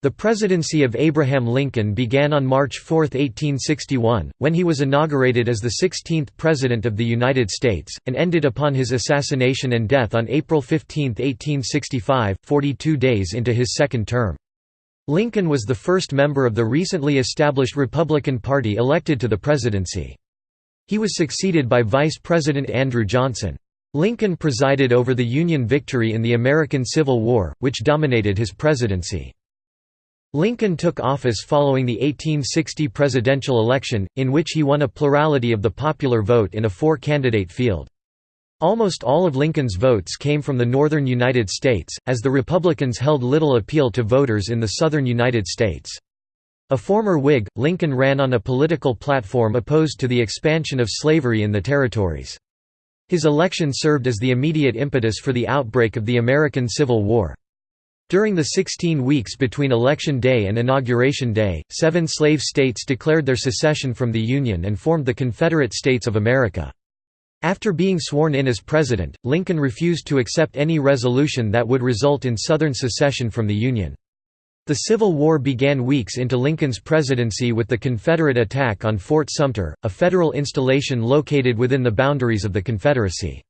The presidency of Abraham Lincoln began on March 4, 1861, when he was inaugurated as the 16th President of the United States, and ended upon his assassination and death on April 15, 1865, 42 days into his second term. Lincoln was the first member of the recently established Republican Party elected to the presidency. He was succeeded by Vice President Andrew Johnson. Lincoln presided over the Union victory in the American Civil War, which dominated his presidency. Lincoln took office following the 1860 presidential election, in which he won a plurality of the popular vote in a four-candidate field. Almost all of Lincoln's votes came from the northern United States, as the Republicans held little appeal to voters in the southern United States. A former Whig, Lincoln ran on a political platform opposed to the expansion of slavery in the territories. His election served as the immediate impetus for the outbreak of the American Civil War. During the 16 weeks between Election Day and Inauguration Day, seven slave states declared their secession from the Union and formed the Confederate States of America. After being sworn in as president, Lincoln refused to accept any resolution that would result in Southern secession from the Union. The Civil War began weeks into Lincoln's presidency with the Confederate attack on Fort Sumter, a federal installation located within the boundaries of the Confederacy.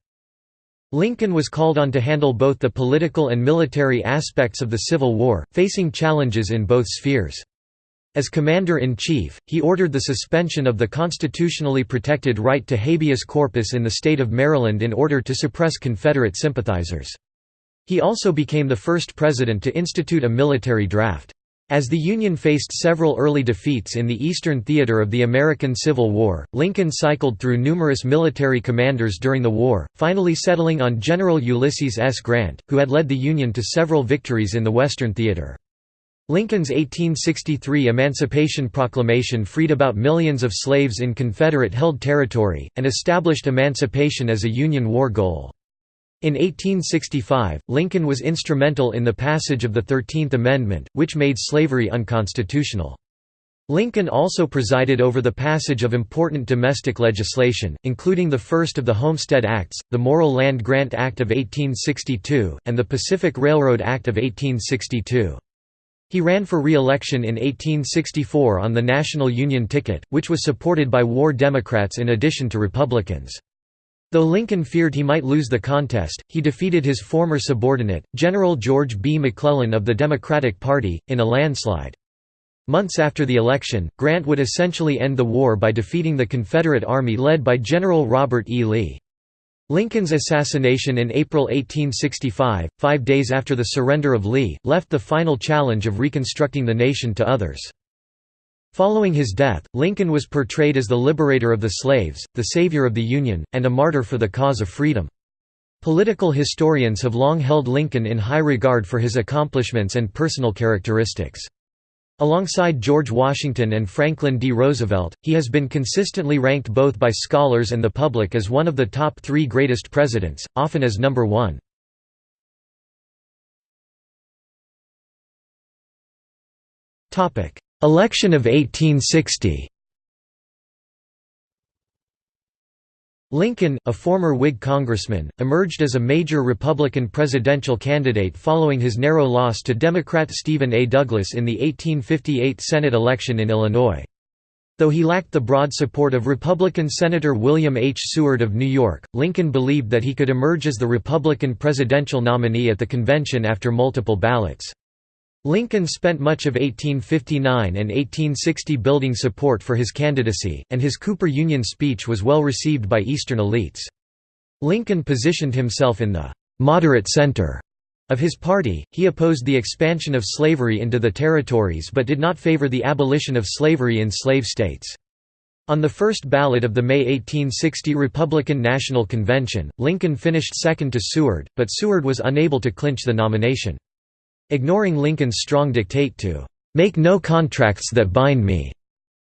Lincoln was called on to handle both the political and military aspects of the Civil War, facing challenges in both spheres. As Commander-in-Chief, he ordered the suspension of the constitutionally protected right to habeas corpus in the state of Maryland in order to suppress Confederate sympathizers. He also became the first president to institute a military draft. As the Union faced several early defeats in the Eastern theater of the American Civil War, Lincoln cycled through numerous military commanders during the war, finally settling on General Ulysses S. Grant, who had led the Union to several victories in the Western theater. Lincoln's 1863 Emancipation Proclamation freed about millions of slaves in Confederate-held territory, and established emancipation as a Union war goal. In 1865, Lincoln was instrumental in the passage of the Thirteenth Amendment, which made slavery unconstitutional. Lincoln also presided over the passage of important domestic legislation, including the first of the Homestead Acts, the Morrill Land Grant Act of 1862, and the Pacific Railroad Act of 1862. He ran for re-election in 1864 on the National Union ticket, which was supported by war Democrats in addition to Republicans. Though Lincoln feared he might lose the contest, he defeated his former subordinate, General George B. McClellan of the Democratic Party, in a landslide. Months after the election, Grant would essentially end the war by defeating the Confederate Army led by General Robert E. Lee. Lincoln's assassination in April 1865, five days after the surrender of Lee, left the final challenge of reconstructing the nation to others. Following his death, Lincoln was portrayed as the liberator of the slaves, the savior of the Union, and a martyr for the cause of freedom. Political historians have long held Lincoln in high regard for his accomplishments and personal characteristics. Alongside George Washington and Franklin D. Roosevelt, he has been consistently ranked both by scholars and the public as one of the top three greatest presidents, often as number one. Election of 1860 Lincoln, a former Whig congressman, emerged as a major Republican presidential candidate following his narrow loss to Democrat Stephen A. Douglas in the 1858 Senate election in Illinois. Though he lacked the broad support of Republican Senator William H. Seward of New York, Lincoln believed that he could emerge as the Republican presidential nominee at the convention after multiple ballots. Lincoln spent much of 1859 and 1860 building support for his candidacy, and his Cooper Union speech was well received by Eastern elites. Lincoln positioned himself in the «moderate center» of his party, he opposed the expansion of slavery into the territories but did not favor the abolition of slavery in slave states. On the first ballot of the May 1860 Republican National Convention, Lincoln finished second to Seward, but Seward was unable to clinch the nomination. Ignoring Lincoln's strong dictate to "'make no contracts that bind me'",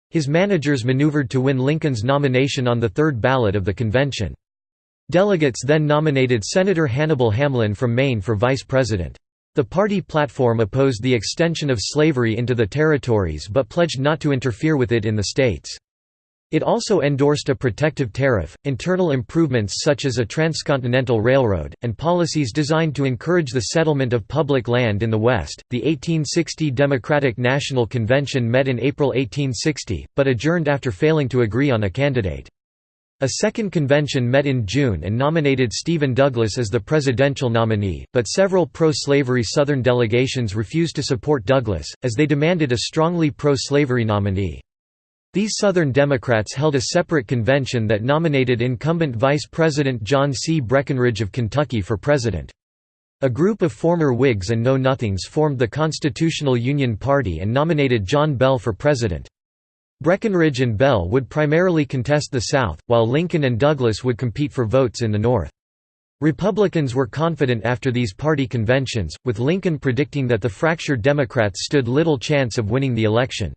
his managers maneuvered to win Lincoln's nomination on the third ballot of the convention. Delegates then nominated Senator Hannibal Hamlin from Maine for vice president. The party platform opposed the extension of slavery into the territories but pledged not to interfere with it in the states. It also endorsed a protective tariff, internal improvements such as a transcontinental railroad, and policies designed to encourage the settlement of public land in the West. The 1860 Democratic National Convention met in April 1860, but adjourned after failing to agree on a candidate. A second convention met in June and nominated Stephen Douglas as the presidential nominee, but several pro-slavery Southern delegations refused to support Douglas, as they demanded a strongly pro-slavery nominee. These Southern Democrats held a separate convention that nominated incumbent Vice President John C. Breckinridge of Kentucky for president. A group of former Whigs and Know-Nothings formed the Constitutional Union Party and nominated John Bell for president. Breckinridge and Bell would primarily contest the South, while Lincoln and Douglas would compete for votes in the North. Republicans were confident after these party conventions, with Lincoln predicting that the fractured Democrats stood little chance of winning the election.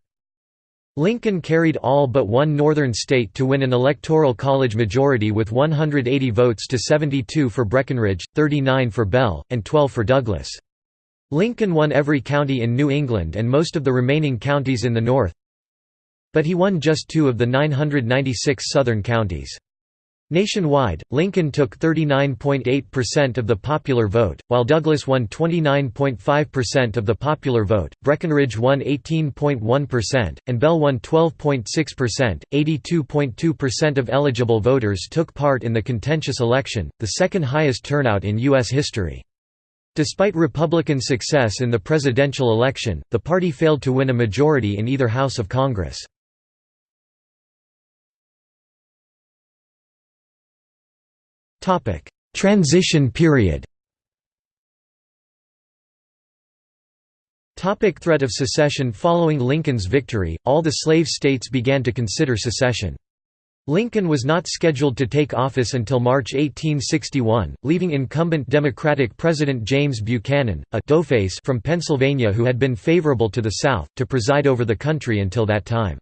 Lincoln carried all but one northern state to win an electoral college majority with 180 votes to 72 for Breckinridge, 39 for Bell, and 12 for Douglas. Lincoln won every county in New England and most of the remaining counties in the North, but he won just two of the 996 southern counties. Nationwide, Lincoln took 39.8% of the popular vote, while Douglas won 29.5% of the popular vote, Breckinridge won 18.1%, and Bell won 12.6%. 82.2% of eligible voters took part in the contentious election, the second highest turnout in U.S. history. Despite Republican success in the presidential election, the party failed to win a majority in either House of Congress. Transition period Topic threat of secession Following Lincoln's victory, all the slave states began to consider secession. Lincoln was not scheduled to take office until March 1861, leaving incumbent Democratic President James Buchanan, a doughface from Pennsylvania who had been favorable to the South, to preside over the country until that time.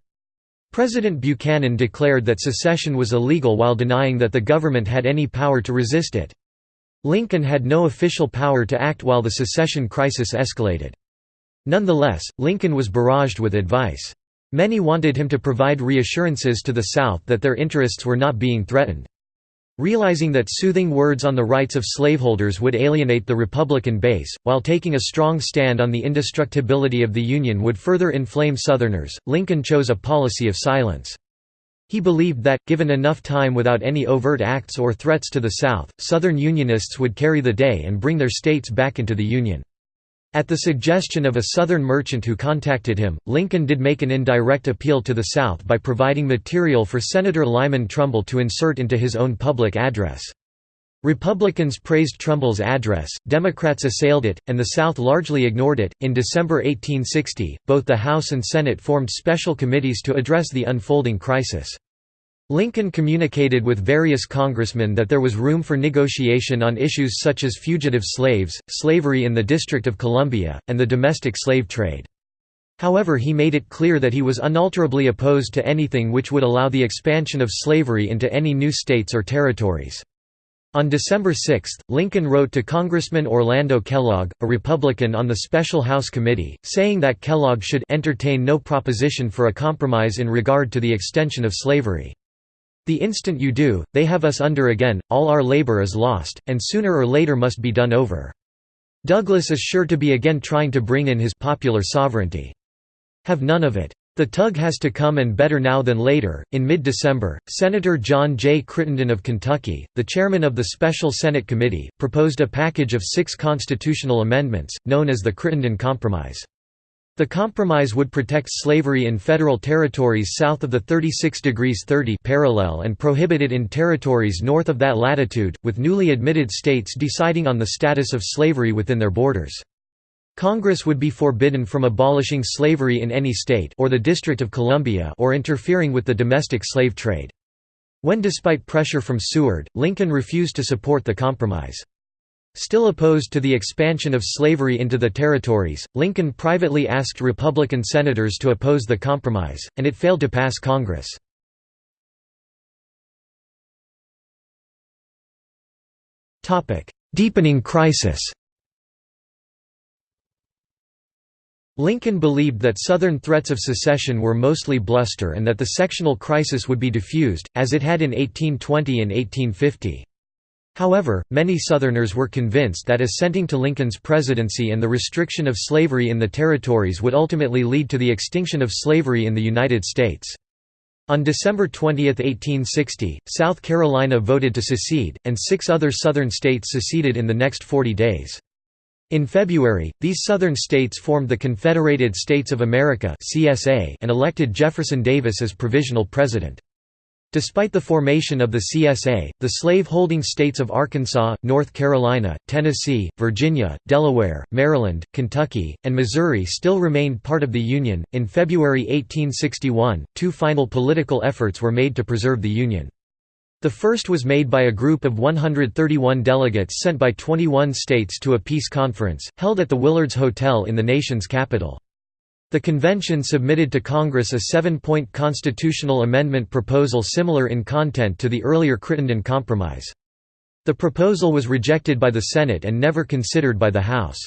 President Buchanan declared that secession was illegal while denying that the government had any power to resist it. Lincoln had no official power to act while the secession crisis escalated. Nonetheless, Lincoln was barraged with advice. Many wanted him to provide reassurances to the South that their interests were not being threatened. Realizing that soothing words on the rights of slaveholders would alienate the Republican base, while taking a strong stand on the indestructibility of the Union would further inflame Southerners, Lincoln chose a policy of silence. He believed that, given enough time without any overt acts or threats to the South, Southern Unionists would carry the day and bring their states back into the Union. At the suggestion of a Southern merchant who contacted him, Lincoln did make an indirect appeal to the South by providing material for Senator Lyman Trumbull to insert into his own public address. Republicans praised Trumbull's address, Democrats assailed it, and the South largely ignored it. In December 1860, both the House and Senate formed special committees to address the unfolding crisis. Lincoln communicated with various congressmen that there was room for negotiation on issues such as fugitive slaves, slavery in the District of Columbia, and the domestic slave trade. However he made it clear that he was unalterably opposed to anything which would allow the expansion of slavery into any new states or territories. On December 6, Lincoln wrote to Congressman Orlando Kellogg, a Republican on the Special House Committee, saying that Kellogg should entertain no proposition for a compromise in regard to the extension of slavery. The instant you do, they have us under again, all our labor is lost, and sooner or later must be done over. Douglas is sure to be again trying to bring in his popular sovereignty. Have none of it. The tug has to come and better now than later. In mid December, Senator John J. Crittenden of Kentucky, the chairman of the Special Senate Committee, proposed a package of six constitutional amendments, known as the Crittenden Compromise. The compromise would protect slavery in federal territories south of the 36 degrees 30 parallel and prohibit it in territories north of that latitude, with newly admitted states deciding on the status of slavery within their borders. Congress would be forbidden from abolishing slavery in any state or the District of Columbia or interfering with the domestic slave trade. When despite pressure from Seward, Lincoln refused to support the compromise. Still opposed to the expansion of slavery into the territories, Lincoln privately asked Republican senators to oppose the compromise, and it failed to pass Congress. Deepening crisis Lincoln believed that Southern threats of secession were mostly bluster and that the sectional crisis would be diffused, as it had in 1820 and 1850. However, many Southerners were convinced that assenting to Lincoln's presidency and the restriction of slavery in the territories would ultimately lead to the extinction of slavery in the United States. On December 20, 1860, South Carolina voted to secede, and six other Southern states seceded in the next 40 days. In February, these southern states formed the Confederated States of America and elected Jefferson Davis as provisional president. Despite the formation of the CSA, the slave-holding states of Arkansas, North Carolina, Tennessee, Virginia, Delaware, Maryland, Kentucky, and Missouri still remained part of the Union. In February 1861, two final political efforts were made to preserve the Union. The first was made by a group of 131 delegates sent by 21 states to a peace conference, held at the Willards Hotel in the nation's capital. The convention submitted to Congress a seven-point constitutional amendment proposal similar in content to the earlier Crittenden Compromise. The proposal was rejected by the Senate and never considered by the House.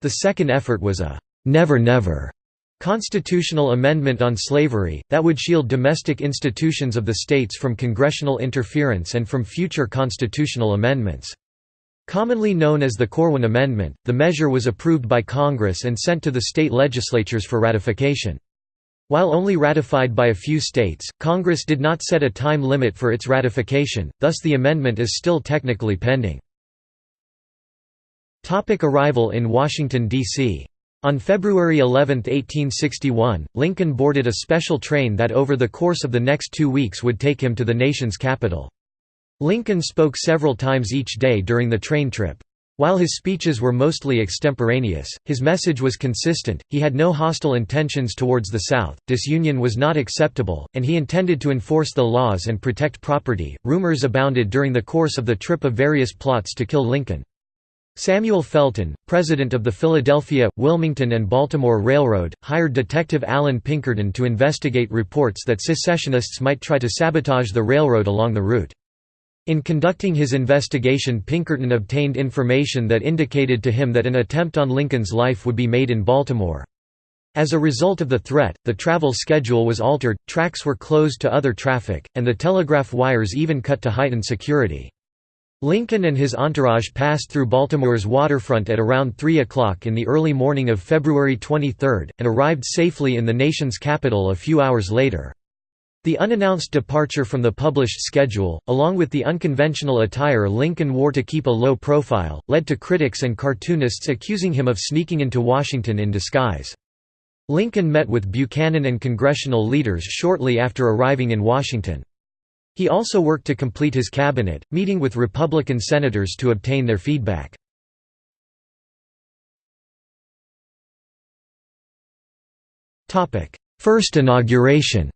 The second effort was a «never never» Constitutional amendment on slavery, that would shield domestic institutions of the states from congressional interference and from future constitutional amendments. Commonly known as the Corwin Amendment, the measure was approved by Congress and sent to the state legislatures for ratification. While only ratified by a few states, Congress did not set a time limit for its ratification, thus the amendment is still technically pending. Arrival in Washington, D.C. On February 11, 1861, Lincoln boarded a special train that over the course of the next two weeks would take him to the nation's capital. Lincoln spoke several times each day during the train trip. While his speeches were mostly extemporaneous, his message was consistent, he had no hostile intentions towards the South, disunion was not acceptable, and he intended to enforce the laws and protect property. Rumors abounded during the course of the trip of various plots to kill Lincoln. Samuel Felton, president of the Philadelphia, Wilmington and Baltimore Railroad, hired Detective Allan Pinkerton to investigate reports that secessionists might try to sabotage the railroad along the route. In conducting his investigation Pinkerton obtained information that indicated to him that an attempt on Lincoln's life would be made in Baltimore. As a result of the threat, the travel schedule was altered, tracks were closed to other traffic, and the telegraph wires even cut to heighten security. Lincoln and his entourage passed through Baltimore's waterfront at around 3 o'clock in the early morning of February 23, and arrived safely in the nation's capital a few hours later. The unannounced departure from the published schedule, along with the unconventional attire Lincoln wore to keep a low profile, led to critics and cartoonists accusing him of sneaking into Washington in disguise. Lincoln met with Buchanan and congressional leaders shortly after arriving in Washington. He also worked to complete his cabinet, meeting with Republican senators to obtain their feedback. First inauguration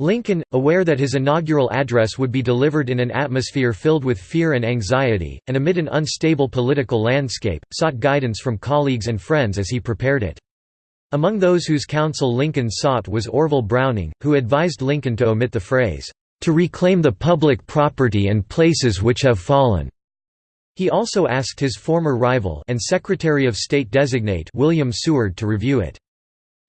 Lincoln, aware that his inaugural address would be delivered in an atmosphere filled with fear and anxiety, and amid an unstable political landscape, sought guidance from colleagues and friends as he prepared it. Among those whose counsel Lincoln sought was Orville Browning, who advised Lincoln to omit the phrase, "...to reclaim the public property and places which have fallen." He also asked his former rival and Secretary of State designate William Seward to review it.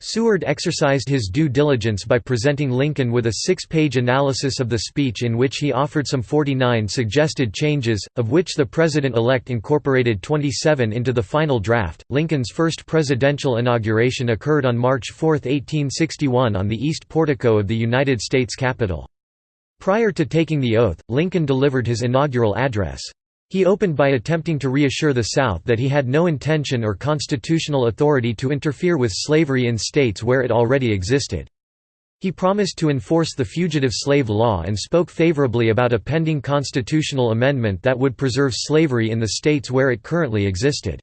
Seward exercised his due diligence by presenting Lincoln with a six-page analysis of the speech in which he offered some 49 suggested changes, of which the president-elect incorporated 27 into the final draft. Lincoln's first presidential inauguration occurred on March 4, 1861 on the east portico of the United States Capitol. Prior to taking the oath, Lincoln delivered his inaugural address. He opened by attempting to reassure the South that he had no intention or constitutional authority to interfere with slavery in states where it already existed. He promised to enforce the fugitive slave law and spoke favorably about a pending constitutional amendment that would preserve slavery in the states where it currently existed.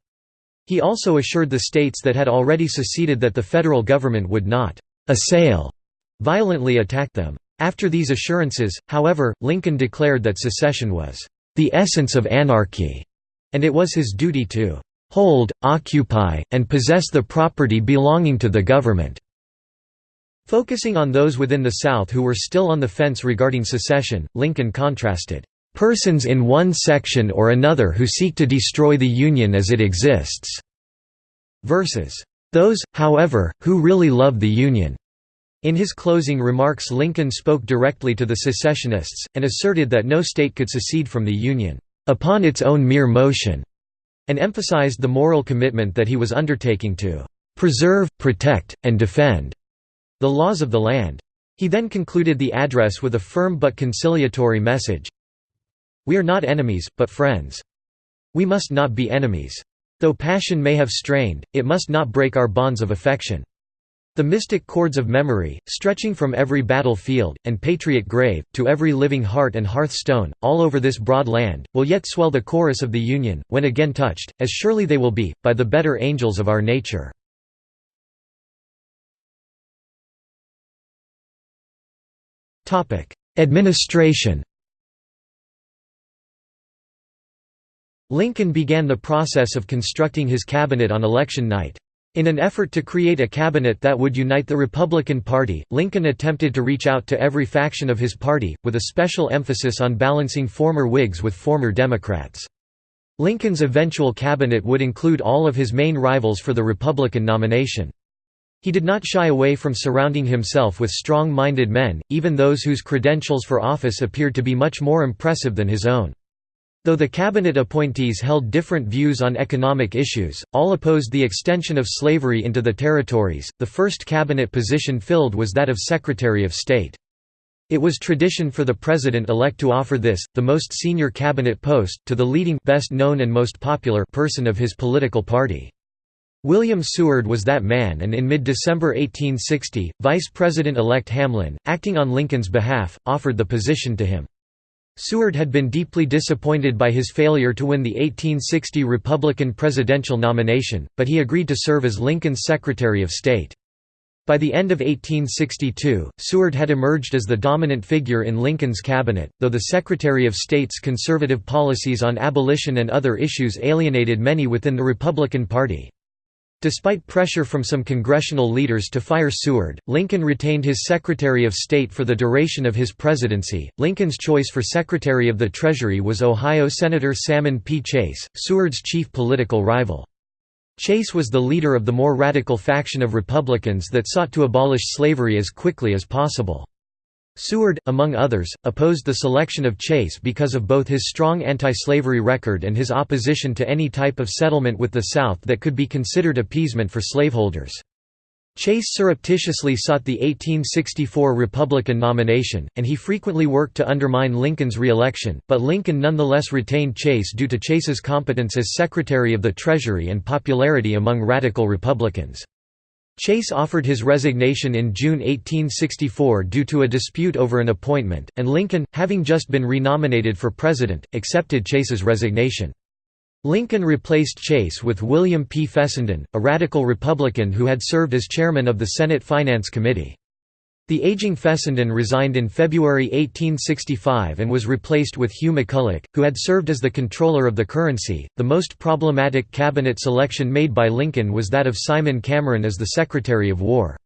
He also assured the states that had already seceded that the federal government would not «assail» violently attack them. After these assurances, however, Lincoln declared that secession was the essence of anarchy, and it was his duty to hold, occupy, and possess the property belonging to the government." Focusing on those within the South who were still on the fence regarding secession, Lincoln contrasted, "...persons in one section or another who seek to destroy the Union as it exists", versus "...those, however, who really love the Union." In his closing remarks Lincoln spoke directly to the secessionists, and asserted that no state could secede from the Union, "...upon its own mere motion", and emphasized the moral commitment that he was undertaking to "...preserve, protect, and defend," the laws of the land. He then concluded the address with a firm but conciliatory message, We are not enemies, but friends. We must not be enemies. Though passion may have strained, it must not break our bonds of affection. The mystic chords of memory, stretching from every battlefield, and patriot grave, to every living heart and hearthstone, all over this broad land, will yet swell the chorus of the Union, when again touched, as surely they will be, by the better angels of our nature. Administration Lincoln began the process of constructing his cabinet on election night. In an effort to create a cabinet that would unite the Republican Party, Lincoln attempted to reach out to every faction of his party, with a special emphasis on balancing former Whigs with former Democrats. Lincoln's eventual cabinet would include all of his main rivals for the Republican nomination. He did not shy away from surrounding himself with strong-minded men, even those whose credentials for office appeared to be much more impressive than his own. Though the cabinet appointees held different views on economic issues, all opposed the extension of slavery into the territories. The first cabinet position filled was that of Secretary of State. It was tradition for the president-elect to offer this, the most senior cabinet post, to the leading best known and most popular person of his political party. William Seward was that man and in mid-December 1860, Vice President-elect Hamlin, acting on Lincoln's behalf, offered the position to him. Seward had been deeply disappointed by his failure to win the 1860 Republican presidential nomination, but he agreed to serve as Lincoln's Secretary of State. By the end of 1862, Seward had emerged as the dominant figure in Lincoln's cabinet, though the Secretary of State's conservative policies on abolition and other issues alienated many within the Republican Party. Despite pressure from some congressional leaders to fire Seward, Lincoln retained his Secretary of State for the duration of his presidency. Lincoln's choice for Secretary of the Treasury was Ohio Senator Salmon P. Chase, Seward's chief political rival. Chase was the leader of the more radical faction of Republicans that sought to abolish slavery as quickly as possible. Seward, among others, opposed the selection of Chase because of both his strong anti-slavery record and his opposition to any type of settlement with the South that could be considered appeasement for slaveholders. Chase surreptitiously sought the 1864 Republican nomination, and he frequently worked to undermine Lincoln's re-election, but Lincoln nonetheless retained Chase due to Chase's competence as Secretary of the Treasury and popularity among radical Republicans. Chase offered his resignation in June 1864 due to a dispute over an appointment, and Lincoln, having just been renominated for president, accepted Chase's resignation. Lincoln replaced Chase with William P. Fessenden, a radical Republican who had served as chairman of the Senate Finance Committee. The aging Fessenden resigned in February 1865 and was replaced with Hugh McCulloch, who had served as the comptroller of the currency. The most problematic cabinet selection made by Lincoln was that of Simon Cameron as the Secretary of War.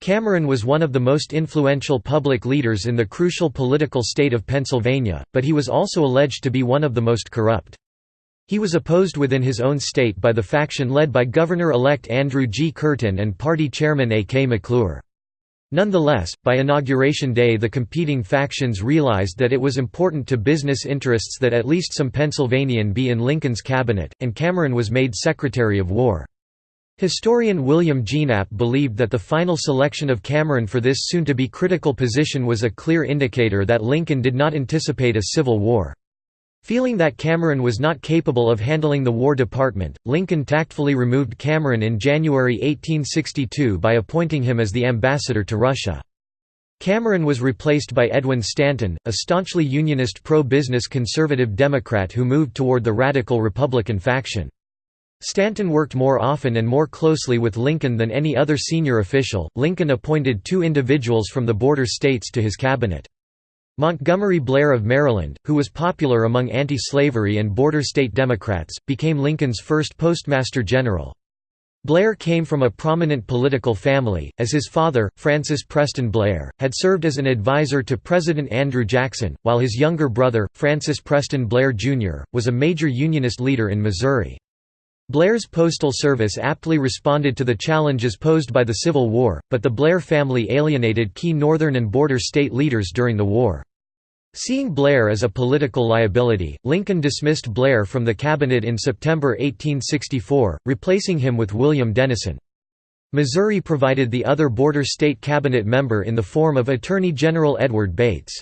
Cameron was one of the most influential public leaders in the crucial political state of Pennsylvania, but he was also alleged to be one of the most corrupt. He was opposed within his own state by the faction led by Governor-elect Andrew G. Curtin and party chairman A. K. McClure. Nonetheless, by Inauguration Day the competing factions realized that it was important to business interests that at least some Pennsylvanian be in Lincoln's cabinet, and Cameron was made Secretary of War. Historian William Gienapp believed that the final selection of Cameron for this soon-to-be critical position was a clear indicator that Lincoln did not anticipate a civil war. Feeling that Cameron was not capable of handling the War Department, Lincoln tactfully removed Cameron in January 1862 by appointing him as the ambassador to Russia. Cameron was replaced by Edwin Stanton, a staunchly Unionist pro-business conservative Democrat who moved toward the radical Republican faction. Stanton worked more often and more closely with Lincoln than any other senior official. Lincoln appointed two individuals from the border states to his cabinet. Montgomery Blair of Maryland, who was popular among anti-slavery and border state Democrats, became Lincoln's first postmaster general. Blair came from a prominent political family, as his father, Francis Preston Blair, had served as an advisor to President Andrew Jackson, while his younger brother, Francis Preston Blair Jr., was a major Unionist leader in Missouri. Blair's postal service aptly responded to the challenges posed by the Civil War, but the Blair family alienated key northern and border state leaders during the war. Seeing Blair as a political liability, Lincoln dismissed Blair from the cabinet in September 1864, replacing him with William Dennison. Missouri provided the other border state cabinet member in the form of Attorney General Edward Bates.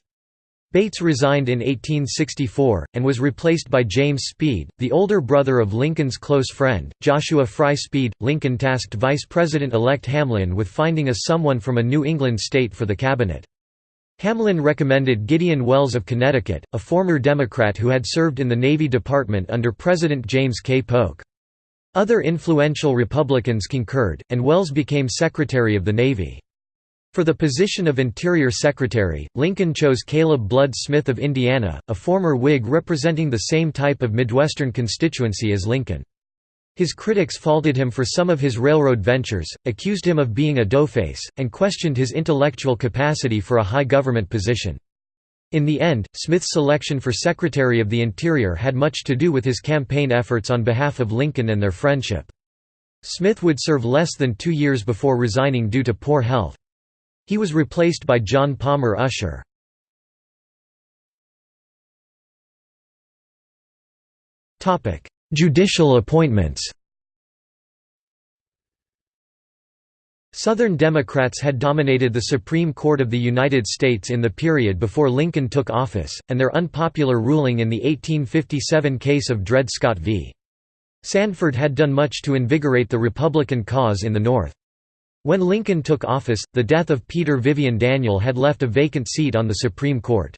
Bates resigned in 1864, and was replaced by James Speed, the older brother of Lincoln's close friend, Joshua Fry Speed. Lincoln tasked Vice President-elect Hamlin with finding a someone from a New England state for the cabinet. Hamlin recommended Gideon Welles of Connecticut, a former Democrat who had served in the Navy Department under President James K. Polk. Other influential Republicans concurred, and Welles became Secretary of the Navy. For the position of Interior Secretary, Lincoln chose Caleb Blood Smith of Indiana, a former Whig representing the same type of Midwestern constituency as Lincoln. His critics faulted him for some of his railroad ventures, accused him of being a doughface, and questioned his intellectual capacity for a high government position. In the end, Smith's selection for Secretary of the Interior had much to do with his campaign efforts on behalf of Lincoln and their friendship. Smith would serve less than two years before resigning due to poor health. He was replaced by John Palmer Usher. Judicial appointments Southern Democrats had dominated the Supreme Court of the United States in the period before Lincoln took office, and their unpopular ruling in the 1857 case of Dred Scott v. Sandford had done much to invigorate the Republican cause in the North. When Lincoln took office, the death of Peter Vivian Daniel had left a vacant seat on the Supreme Court.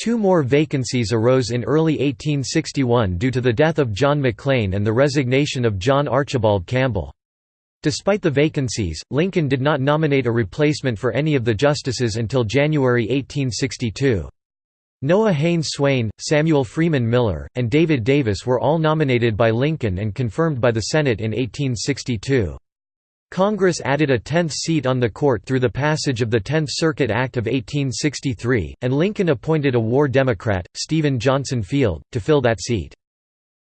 Two more vacancies arose in early 1861 due to the death of John McLean and the resignation of John Archibald Campbell. Despite the vacancies, Lincoln did not nominate a replacement for any of the justices until January 1862. Noah Haynes Swayne, Samuel Freeman Miller, and David Davis were all nominated by Lincoln and confirmed by the Senate in 1862. Congress added a tenth seat on the court through the passage of the Tenth Circuit Act of 1863, and Lincoln appointed a war Democrat, Stephen Johnson Field, to fill that seat.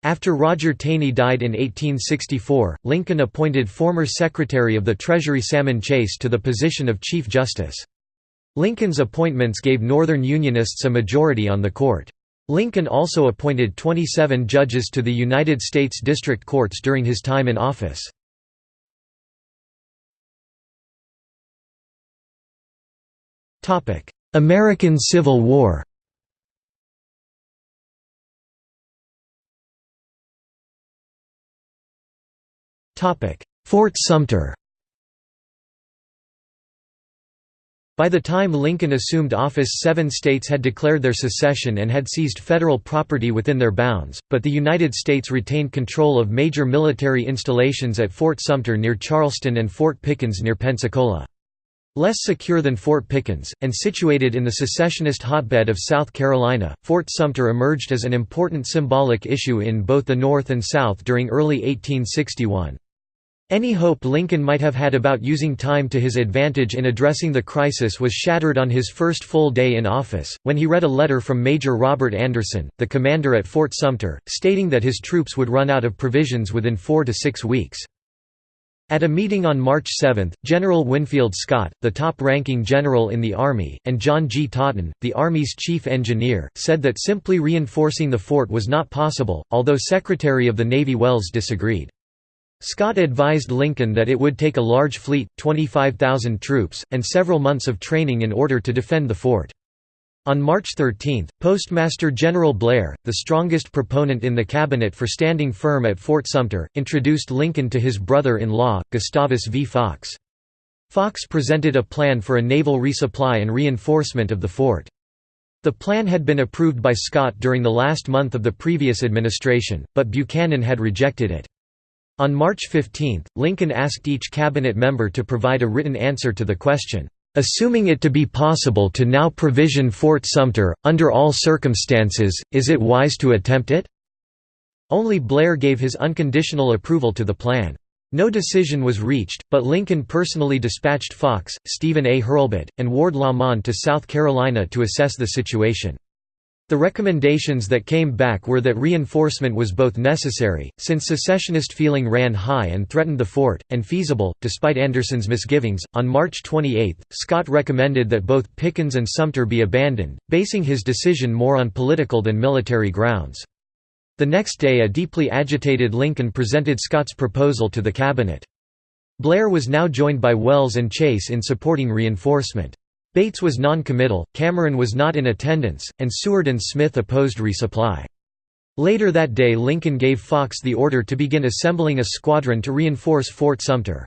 After Roger Taney died in 1864, Lincoln appointed former Secretary of the Treasury Salmon Chase to the position of Chief Justice. Lincoln's appointments gave Northern Unionists a majority on the court. Lincoln also appointed 27 judges to the United States District Courts during his time in office. American Civil War Fort Sumter By the time Lincoln assumed office seven states had declared their secession and had seized federal property within their bounds, but the United States retained control of major military installations at Fort Sumter near Charleston and Fort Pickens near Pensacola. Less secure than Fort Pickens, and situated in the secessionist hotbed of South Carolina, Fort Sumter emerged as an important symbolic issue in both the North and South during early 1861. Any hope Lincoln might have had about using time to his advantage in addressing the crisis was shattered on his first full day in office, when he read a letter from Major Robert Anderson, the commander at Fort Sumter, stating that his troops would run out of provisions within four to six weeks. At a meeting on March 7, General Winfield Scott, the top-ranking general in the Army, and John G. Totten, the Army's chief engineer, said that simply reinforcing the fort was not possible, although Secretary of the Navy Welles disagreed. Scott advised Lincoln that it would take a large fleet, 25,000 troops, and several months of training in order to defend the fort. On March 13, Postmaster General Blair, the strongest proponent in the cabinet for standing firm at Fort Sumter, introduced Lincoln to his brother-in-law, Gustavus V. Fox. Fox presented a plan for a naval resupply and reinforcement of the fort. The plan had been approved by Scott during the last month of the previous administration, but Buchanan had rejected it. On March 15, Lincoln asked each cabinet member to provide a written answer to the question, Assuming it to be possible to now provision Fort Sumter, under all circumstances, is it wise to attempt it? Only Blair gave his unconditional approval to the plan. No decision was reached, but Lincoln personally dispatched Fox, Stephen A. Hurlbut, and Ward Lamon to South Carolina to assess the situation. The recommendations that came back were that reinforcement was both necessary, since secessionist feeling ran high and threatened the fort, and feasible, despite Anderson's misgivings. On March 28, Scott recommended that both Pickens and Sumter be abandoned, basing his decision more on political than military grounds. The next day a deeply agitated Lincoln presented Scott's proposal to the cabinet. Blair was now joined by Welles and Chase in supporting reinforcement. Bates was non-committal, Cameron was not in attendance, and Seward and Smith opposed resupply. Later that day Lincoln gave Fox the order to begin assembling a squadron to reinforce Fort Sumter.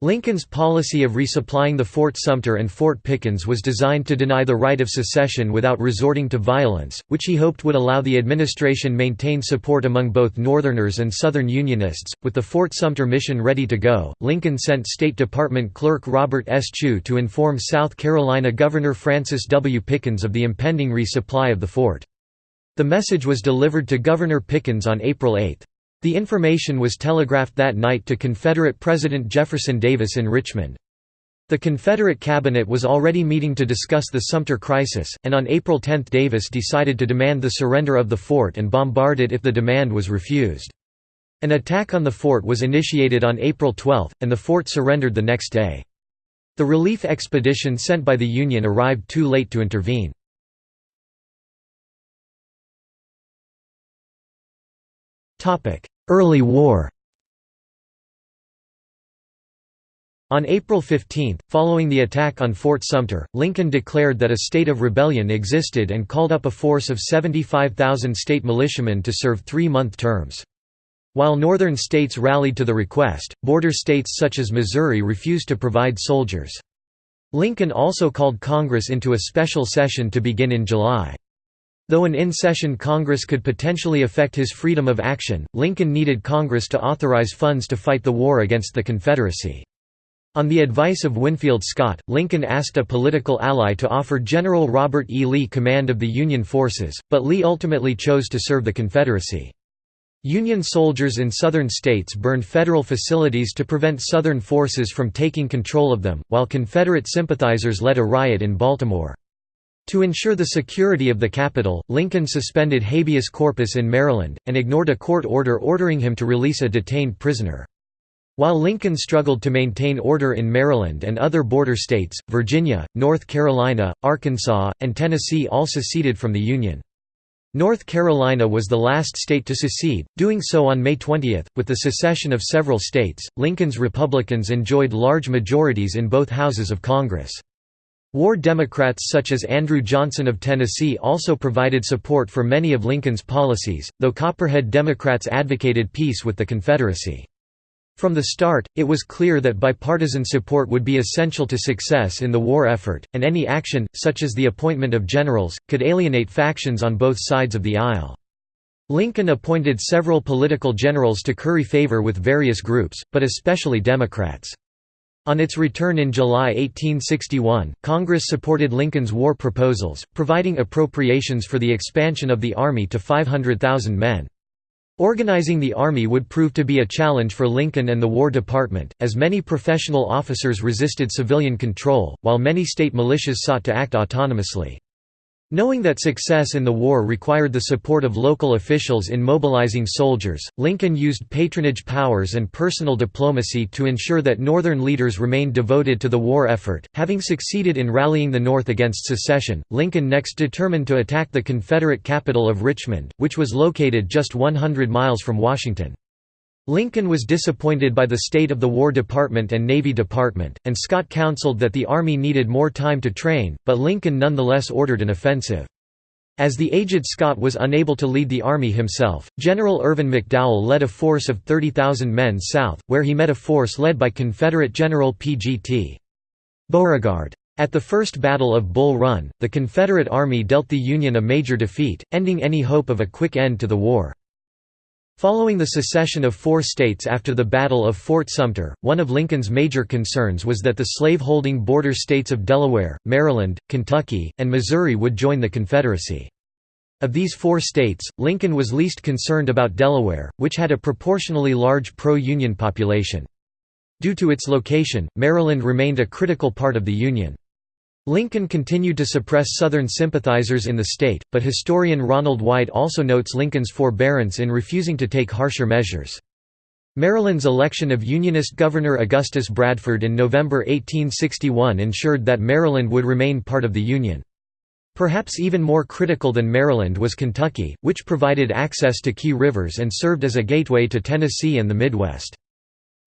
Lincoln's policy of resupplying the Fort Sumter and Fort Pickens was designed to deny the right of secession without resorting to violence, which he hoped would allow the administration maintain support among both Northerners and Southern Unionists. With the Fort Sumter mission ready to go, Lincoln sent State Department Clerk Robert S. Chew to inform South Carolina Governor Francis W. Pickens of the impending resupply of the fort. The message was delivered to Governor Pickens on April 8. The information was telegraphed that night to Confederate President Jefferson Davis in Richmond. The Confederate cabinet was already meeting to discuss the Sumter crisis, and on April 10 Davis decided to demand the surrender of the fort and bombard it if the demand was refused. An attack on the fort was initiated on April 12, and the fort surrendered the next day. The relief expedition sent by the Union arrived too late to intervene. Early war On April 15, following the attack on Fort Sumter, Lincoln declared that a state of rebellion existed and called up a force of 75,000 state militiamen to serve three-month terms. While northern states rallied to the request, border states such as Missouri refused to provide soldiers. Lincoln also called Congress into a special session to begin in July. Though an in-session Congress could potentially affect his freedom of action, Lincoln needed Congress to authorize funds to fight the war against the Confederacy. On the advice of Winfield Scott, Lincoln asked a political ally to offer General Robert E. Lee command of the Union forces, but Lee ultimately chose to serve the Confederacy. Union soldiers in southern states burned federal facilities to prevent Southern forces from taking control of them, while Confederate sympathizers led a riot in Baltimore. To ensure the security of the capital, Lincoln suspended habeas corpus in Maryland, and ignored a court order ordering him to release a detained prisoner. While Lincoln struggled to maintain order in Maryland and other border states, Virginia, North Carolina, Arkansas, and Tennessee all seceded from the Union. North Carolina was the last state to secede, doing so on May 20. With the secession of several states, Lincoln's Republicans enjoyed large majorities in both houses of Congress. War Democrats such as Andrew Johnson of Tennessee also provided support for many of Lincoln's policies, though Copperhead Democrats advocated peace with the Confederacy. From the start, it was clear that bipartisan support would be essential to success in the war effort, and any action, such as the appointment of generals, could alienate factions on both sides of the aisle. Lincoln appointed several political generals to curry favor with various groups, but especially Democrats. On its return in July 1861, Congress supported Lincoln's war proposals, providing appropriations for the expansion of the Army to 500,000 men. Organizing the Army would prove to be a challenge for Lincoln and the War Department, as many professional officers resisted civilian control, while many state militias sought to act autonomously. Knowing that success in the war required the support of local officials in mobilizing soldiers, Lincoln used patronage powers and personal diplomacy to ensure that Northern leaders remained devoted to the war effort. Having succeeded in rallying the North against secession, Lincoln next determined to attack the Confederate capital of Richmond, which was located just 100 miles from Washington. Lincoln was disappointed by the state of the War Department and Navy Department, and Scott counseled that the Army needed more time to train, but Lincoln nonetheless ordered an offensive. As the aged Scott was unable to lead the Army himself, General Irvin McDowell led a force of 30,000 men south, where he met a force led by Confederate General P.G.T. Beauregard. At the First Battle of Bull Run, the Confederate Army dealt the Union a major defeat, ending any hope of a quick end to the war. Following the secession of four states after the Battle of Fort Sumter, one of Lincoln's major concerns was that the slave-holding border states of Delaware, Maryland, Kentucky, and Missouri would join the Confederacy. Of these four states, Lincoln was least concerned about Delaware, which had a proportionally large pro-Union population. Due to its location, Maryland remained a critical part of the Union. Lincoln continued to suppress Southern sympathizers in the state, but historian Ronald White also notes Lincoln's forbearance in refusing to take harsher measures. Maryland's election of Unionist Governor Augustus Bradford in November 1861 ensured that Maryland would remain part of the Union. Perhaps even more critical than Maryland was Kentucky, which provided access to key rivers and served as a gateway to Tennessee and the Midwest.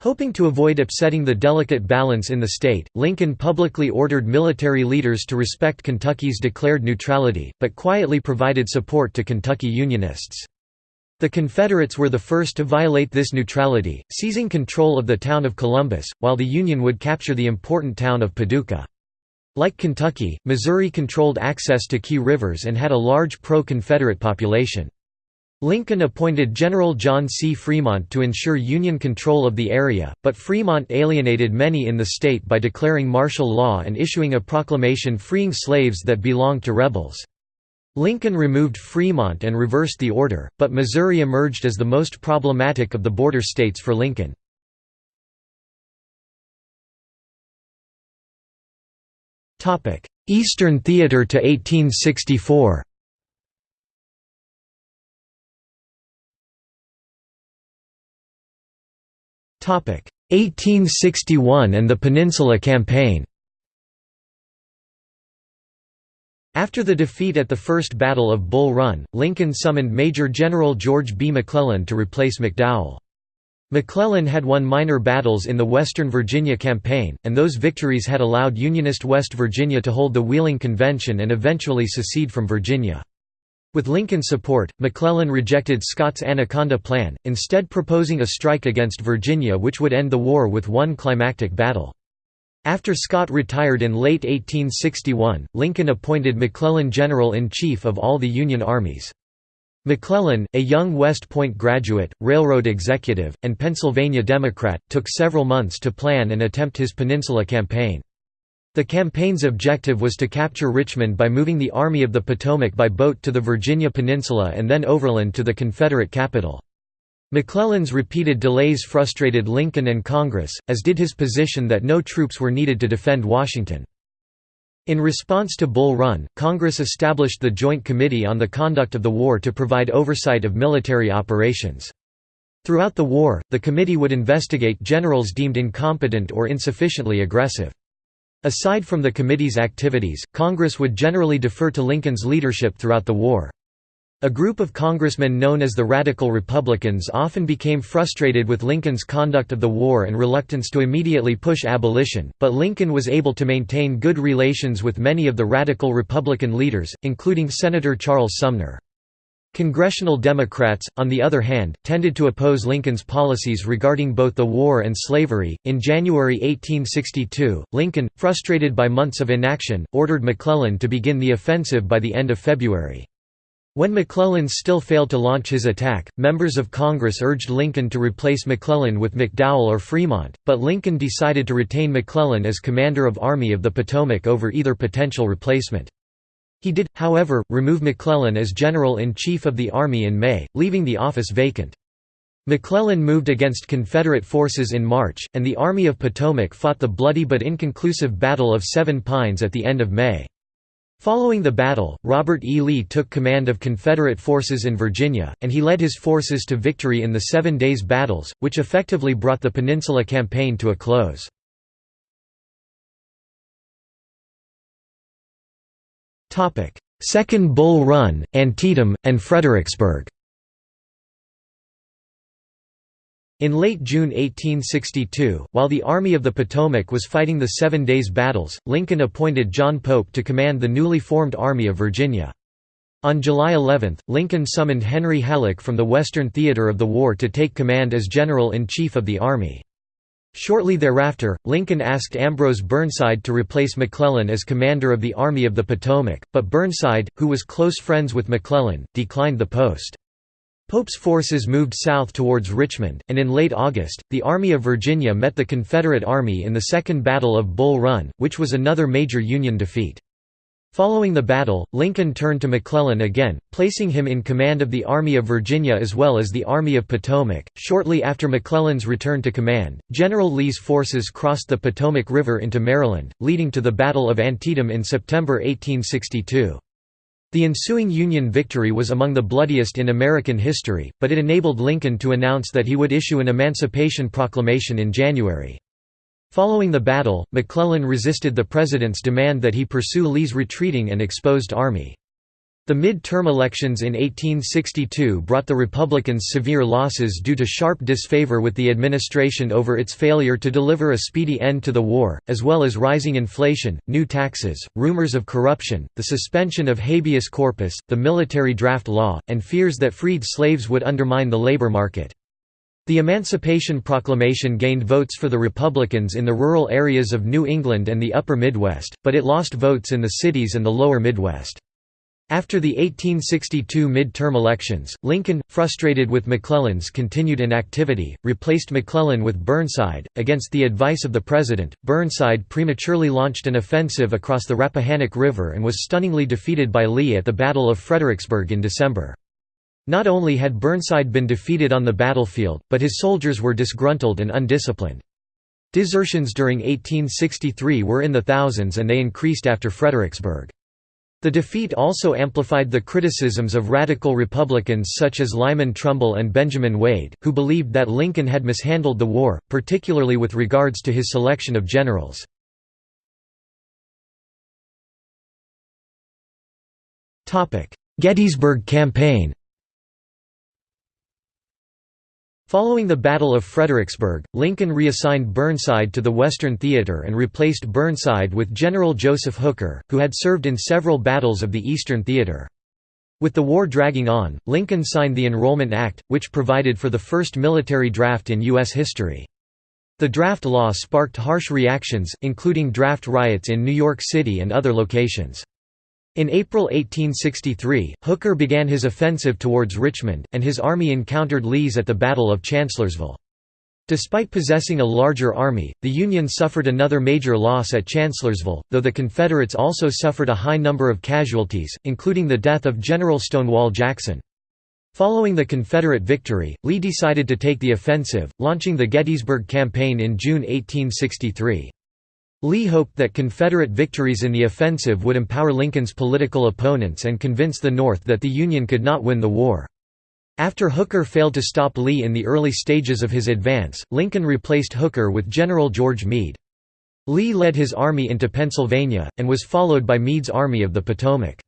Hoping to avoid upsetting the delicate balance in the state, Lincoln publicly ordered military leaders to respect Kentucky's declared neutrality, but quietly provided support to Kentucky Unionists. The Confederates were the first to violate this neutrality, seizing control of the town of Columbus, while the Union would capture the important town of Paducah. Like Kentucky, Missouri controlled access to key rivers and had a large pro-Confederate population. Lincoln appointed General John C. Fremont to ensure Union control of the area, but Fremont alienated many in the state by declaring martial law and issuing a proclamation freeing slaves that belonged to rebels. Lincoln removed Fremont and reversed the order, but Missouri emerged as the most problematic of the border states for Lincoln. Eastern Theater to 1864 1861 and the Peninsula Campaign After the defeat at the First Battle of Bull Run, Lincoln summoned Major General George B. McClellan to replace McDowell. McClellan had won minor battles in the Western Virginia Campaign, and those victories had allowed Unionist West Virginia to hold the Wheeling Convention and eventually secede from Virginia. With Lincoln's support, McClellan rejected Scott's Anaconda Plan, instead proposing a strike against Virginia which would end the war with one climactic battle. After Scott retired in late 1861, Lincoln appointed McClellan General-in-Chief of all the Union armies. McClellan, a young West Point graduate, railroad executive, and Pennsylvania Democrat, took several months to plan and attempt his Peninsula Campaign. The campaign's objective was to capture Richmond by moving the Army of the Potomac by boat to the Virginia Peninsula and then overland to the Confederate capital. McClellan's repeated delays frustrated Lincoln and Congress, as did his position that no troops were needed to defend Washington. In response to Bull Run, Congress established the Joint Committee on the Conduct of the War to provide oversight of military operations. Throughout the war, the committee would investigate generals deemed incompetent or insufficiently aggressive. Aside from the committee's activities, Congress would generally defer to Lincoln's leadership throughout the war. A group of congressmen known as the Radical Republicans often became frustrated with Lincoln's conduct of the war and reluctance to immediately push abolition, but Lincoln was able to maintain good relations with many of the Radical Republican leaders, including Senator Charles Sumner. Congressional Democrats, on the other hand, tended to oppose Lincoln's policies regarding both the war and slavery. In January 1862, Lincoln, frustrated by months of inaction, ordered McClellan to begin the offensive by the end of February. When McClellan still failed to launch his attack, members of Congress urged Lincoln to replace McClellan with McDowell or Fremont, but Lincoln decided to retain McClellan as commander of Army of the Potomac over either potential replacement. He did, however, remove McClellan as General-in-Chief of the Army in May, leaving the office vacant. McClellan moved against Confederate forces in March, and the Army of Potomac fought the bloody but inconclusive Battle of Seven Pines at the end of May. Following the battle, Robert E. Lee took command of Confederate forces in Virginia, and he led his forces to victory in the Seven Days Battles, which effectively brought the Peninsula Campaign to a close. Second Bull Run, Antietam, and Fredericksburg In late June 1862, while the Army of the Potomac was fighting the Seven Days Battles, Lincoln appointed John Pope to command the newly formed Army of Virginia. On July 11, Lincoln summoned Henry Halleck from the Western theater of the war to take command as General-in-Chief of the Army. Shortly thereafter, Lincoln asked Ambrose Burnside to replace McClellan as commander of the Army of the Potomac, but Burnside, who was close friends with McClellan, declined the post. Pope's forces moved south towards Richmond, and in late August, the Army of Virginia met the Confederate Army in the Second Battle of Bull Run, which was another major Union defeat. Following the battle, Lincoln turned to McClellan again, placing him in command of the Army of Virginia as well as the Army of Potomac. Shortly after McClellan's return to command, General Lee's forces crossed the Potomac River into Maryland, leading to the Battle of Antietam in September 1862. The ensuing Union victory was among the bloodiest in American history, but it enabled Lincoln to announce that he would issue an Emancipation Proclamation in January. Following the battle, McClellan resisted the president's demand that he pursue Lee's retreating and exposed army. The mid-term elections in 1862 brought the Republicans severe losses due to sharp disfavor with the administration over its failure to deliver a speedy end to the war, as well as rising inflation, new taxes, rumors of corruption, the suspension of habeas corpus, the military draft law, and fears that freed slaves would undermine the labor market. The Emancipation Proclamation gained votes for the Republicans in the rural areas of New England and the Upper Midwest, but it lost votes in the cities and the Lower Midwest. After the 1862 midterm elections, Lincoln, frustrated with McClellan's continued inactivity, replaced McClellan with Burnside. Against the advice of the President, Burnside prematurely launched an offensive across the Rappahannock River and was stunningly defeated by Lee at the Battle of Fredericksburg in December. Not only had Burnside been defeated on the battlefield, but his soldiers were disgruntled and undisciplined. Desertions during 1863 were in the thousands and they increased after Fredericksburg. The defeat also amplified the criticisms of radical Republicans such as Lyman Trumbull and Benjamin Wade, who believed that Lincoln had mishandled the war, particularly with regards to his selection of generals. Gettysburg Campaign Following the Battle of Fredericksburg, Lincoln reassigned Burnside to the Western Theater and replaced Burnside with General Joseph Hooker, who had served in several battles of the Eastern Theater. With the war dragging on, Lincoln signed the Enrollment Act, which provided for the first military draft in U.S. history. The draft law sparked harsh reactions, including draft riots in New York City and other locations. In April 1863, Hooker began his offensive towards Richmond, and his army encountered Lee's at the Battle of Chancellorsville. Despite possessing a larger army, the Union suffered another major loss at Chancellorsville, though the Confederates also suffered a high number of casualties, including the death of General Stonewall Jackson. Following the Confederate victory, Lee decided to take the offensive, launching the Gettysburg Campaign in June 1863. Lee hoped that Confederate victories in the offensive would empower Lincoln's political opponents and convince the North that the Union could not win the war. After Hooker failed to stop Lee in the early stages of his advance, Lincoln replaced Hooker with General George Meade. Lee led his army into Pennsylvania, and was followed by Meade's Army of the Potomac.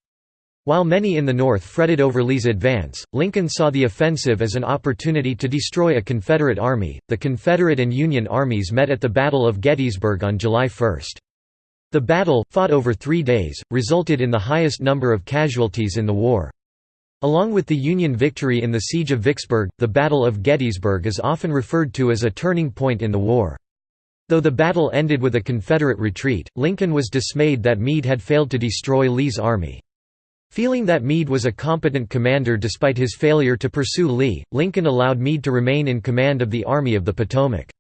While many in the North fretted over Lee's advance, Lincoln saw the offensive as an opportunity to destroy a Confederate army. The Confederate and Union armies met at the Battle of Gettysburg on July 1. The battle, fought over three days, resulted in the highest number of casualties in the war. Along with the Union victory in the Siege of Vicksburg, the Battle of Gettysburg is often referred to as a turning point in the war. Though the battle ended with a Confederate retreat, Lincoln was dismayed that Meade had failed to destroy Lee's army. Feeling that Meade was a competent commander despite his failure to pursue Lee, Lincoln allowed Meade to remain in command of the Army of the Potomac.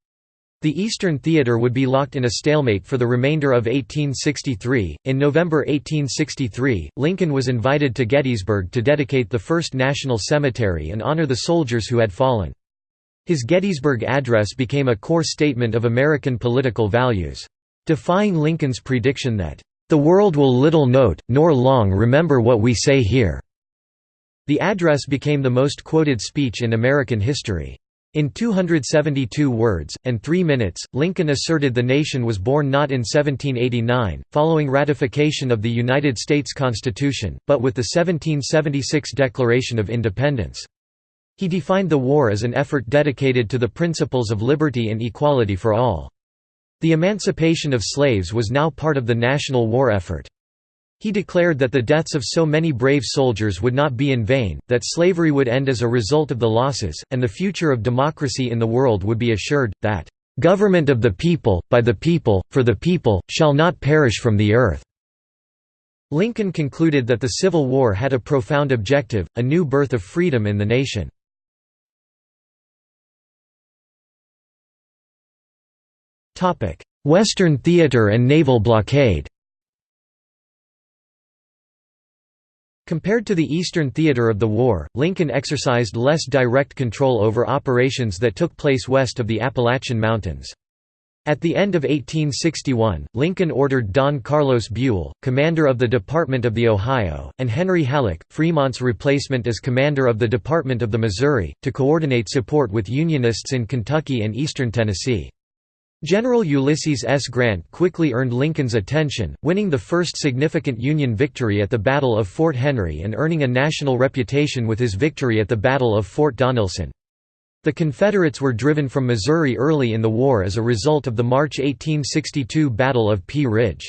The Eastern Theater would be locked in a stalemate for the remainder of 1863. In November 1863, Lincoln was invited to Gettysburg to dedicate the first national cemetery and honor the soldiers who had fallen. His Gettysburg address became a core statement of American political values. Defying Lincoln's prediction that, the world will little note, nor long remember what we say here." The address became the most quoted speech in American history. In 272 words, and three minutes, Lincoln asserted the nation was born not in 1789, following ratification of the United States Constitution, but with the 1776 Declaration of Independence. He defined the war as an effort dedicated to the principles of liberty and equality for all. The emancipation of slaves was now part of the national war effort. He declared that the deaths of so many brave soldiers would not be in vain, that slavery would end as a result of the losses, and the future of democracy in the world would be assured, that, "...government of the people, by the people, for the people, shall not perish from the earth." Lincoln concluded that the Civil War had a profound objective, a new birth of freedom in the nation. Western theater and naval blockade Compared to the Eastern theater of the war, Lincoln exercised less direct control over operations that took place west of the Appalachian Mountains. At the end of 1861, Lincoln ordered Don Carlos Buell, commander of the Department of the Ohio, and Henry Halleck, Fremont's replacement as commander of the Department of the Missouri, to coordinate support with Unionists in Kentucky and eastern Tennessee. General Ulysses S. Grant quickly earned Lincoln's attention, winning the first significant Union victory at the Battle of Fort Henry and earning a national reputation with his victory at the Battle of Fort Donelson. The Confederates were driven from Missouri early in the war as a result of the March 1862 Battle of Pea Ridge.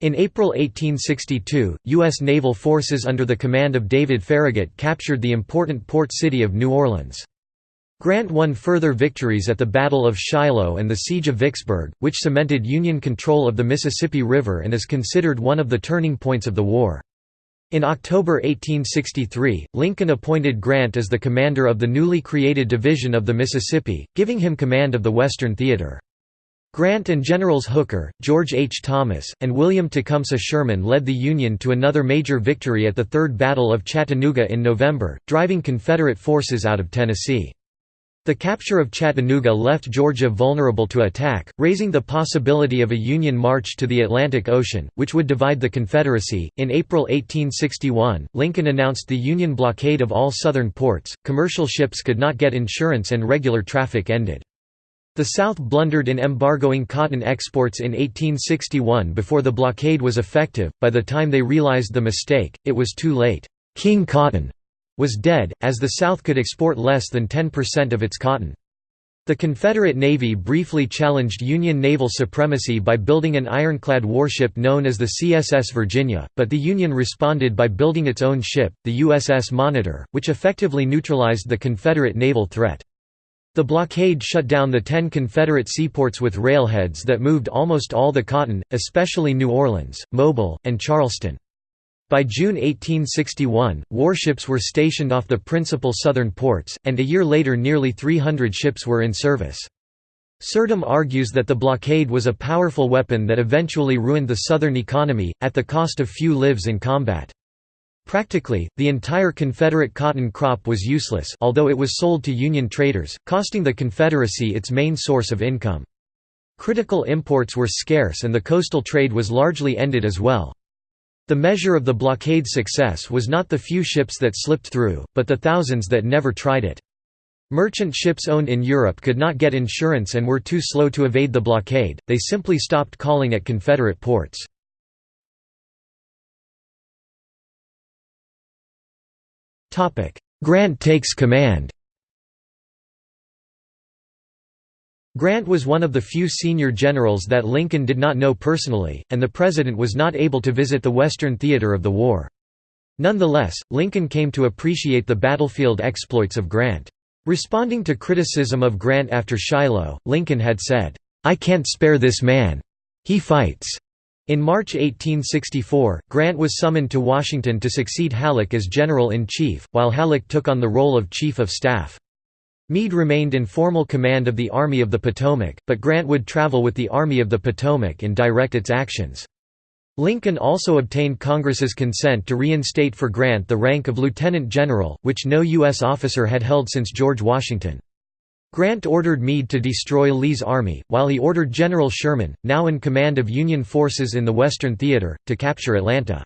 In April 1862, U.S. naval forces under the command of David Farragut captured the important port city of New Orleans. Grant won further victories at the Battle of Shiloh and the Siege of Vicksburg, which cemented Union control of the Mississippi River and is considered one of the turning points of the war. In October 1863, Lincoln appointed Grant as the commander of the newly created Division of the Mississippi, giving him command of the Western Theater. Grant and Generals Hooker, George H. Thomas, and William Tecumseh Sherman led the Union to another major victory at the Third Battle of Chattanooga in November, driving Confederate forces out of Tennessee. The capture of Chattanooga left Georgia vulnerable to attack, raising the possibility of a Union march to the Atlantic Ocean, which would divide the Confederacy. In April 1861, Lincoln announced the Union blockade of all Southern ports, commercial ships could not get insurance, and regular traffic ended. The South blundered in embargoing cotton exports in 1861 before the blockade was effective. By the time they realized the mistake, it was too late. King Cotton was dead, as the South could export less than 10% of its cotton. The Confederate Navy briefly challenged Union naval supremacy by building an ironclad warship known as the CSS Virginia, but the Union responded by building its own ship, the USS Monitor, which effectively neutralized the Confederate naval threat. The blockade shut down the ten Confederate seaports with railheads that moved almost all the cotton, especially New Orleans, Mobile, and Charleston. By June 1861, warships were stationed off the principal southern ports, and a year later nearly 300 ships were in service. Surdam argues that the blockade was a powerful weapon that eventually ruined the Southern economy, at the cost of few lives in combat. Practically, the entire Confederate cotton crop was useless although it was sold to Union traders, costing the Confederacy its main source of income. Critical imports were scarce and the coastal trade was largely ended as well. The measure of the blockade's success was not the few ships that slipped through, but the thousands that never tried it. Merchant ships owned in Europe could not get insurance and were too slow to evade the blockade, they simply stopped calling at Confederate ports. Grant takes command Grant was one of the few senior generals that Lincoln did not know personally, and the President was not able to visit the Western theater of the war. Nonetheless, Lincoln came to appreciate the battlefield exploits of Grant. Responding to criticism of Grant after Shiloh, Lincoln had said, "'I can't spare this man. He fights.'" In March 1864, Grant was summoned to Washington to succeed Halleck as General-in-Chief, while Halleck took on the role of Chief of Staff. Meade remained in formal command of the Army of the Potomac, but Grant would travel with the Army of the Potomac and direct its actions. Lincoln also obtained Congress's consent to reinstate for Grant the rank of lieutenant general, which no U.S. officer had held since George Washington. Grant ordered Meade to destroy Lee's army, while he ordered General Sherman, now in command of Union forces in the Western Theater, to capture Atlanta.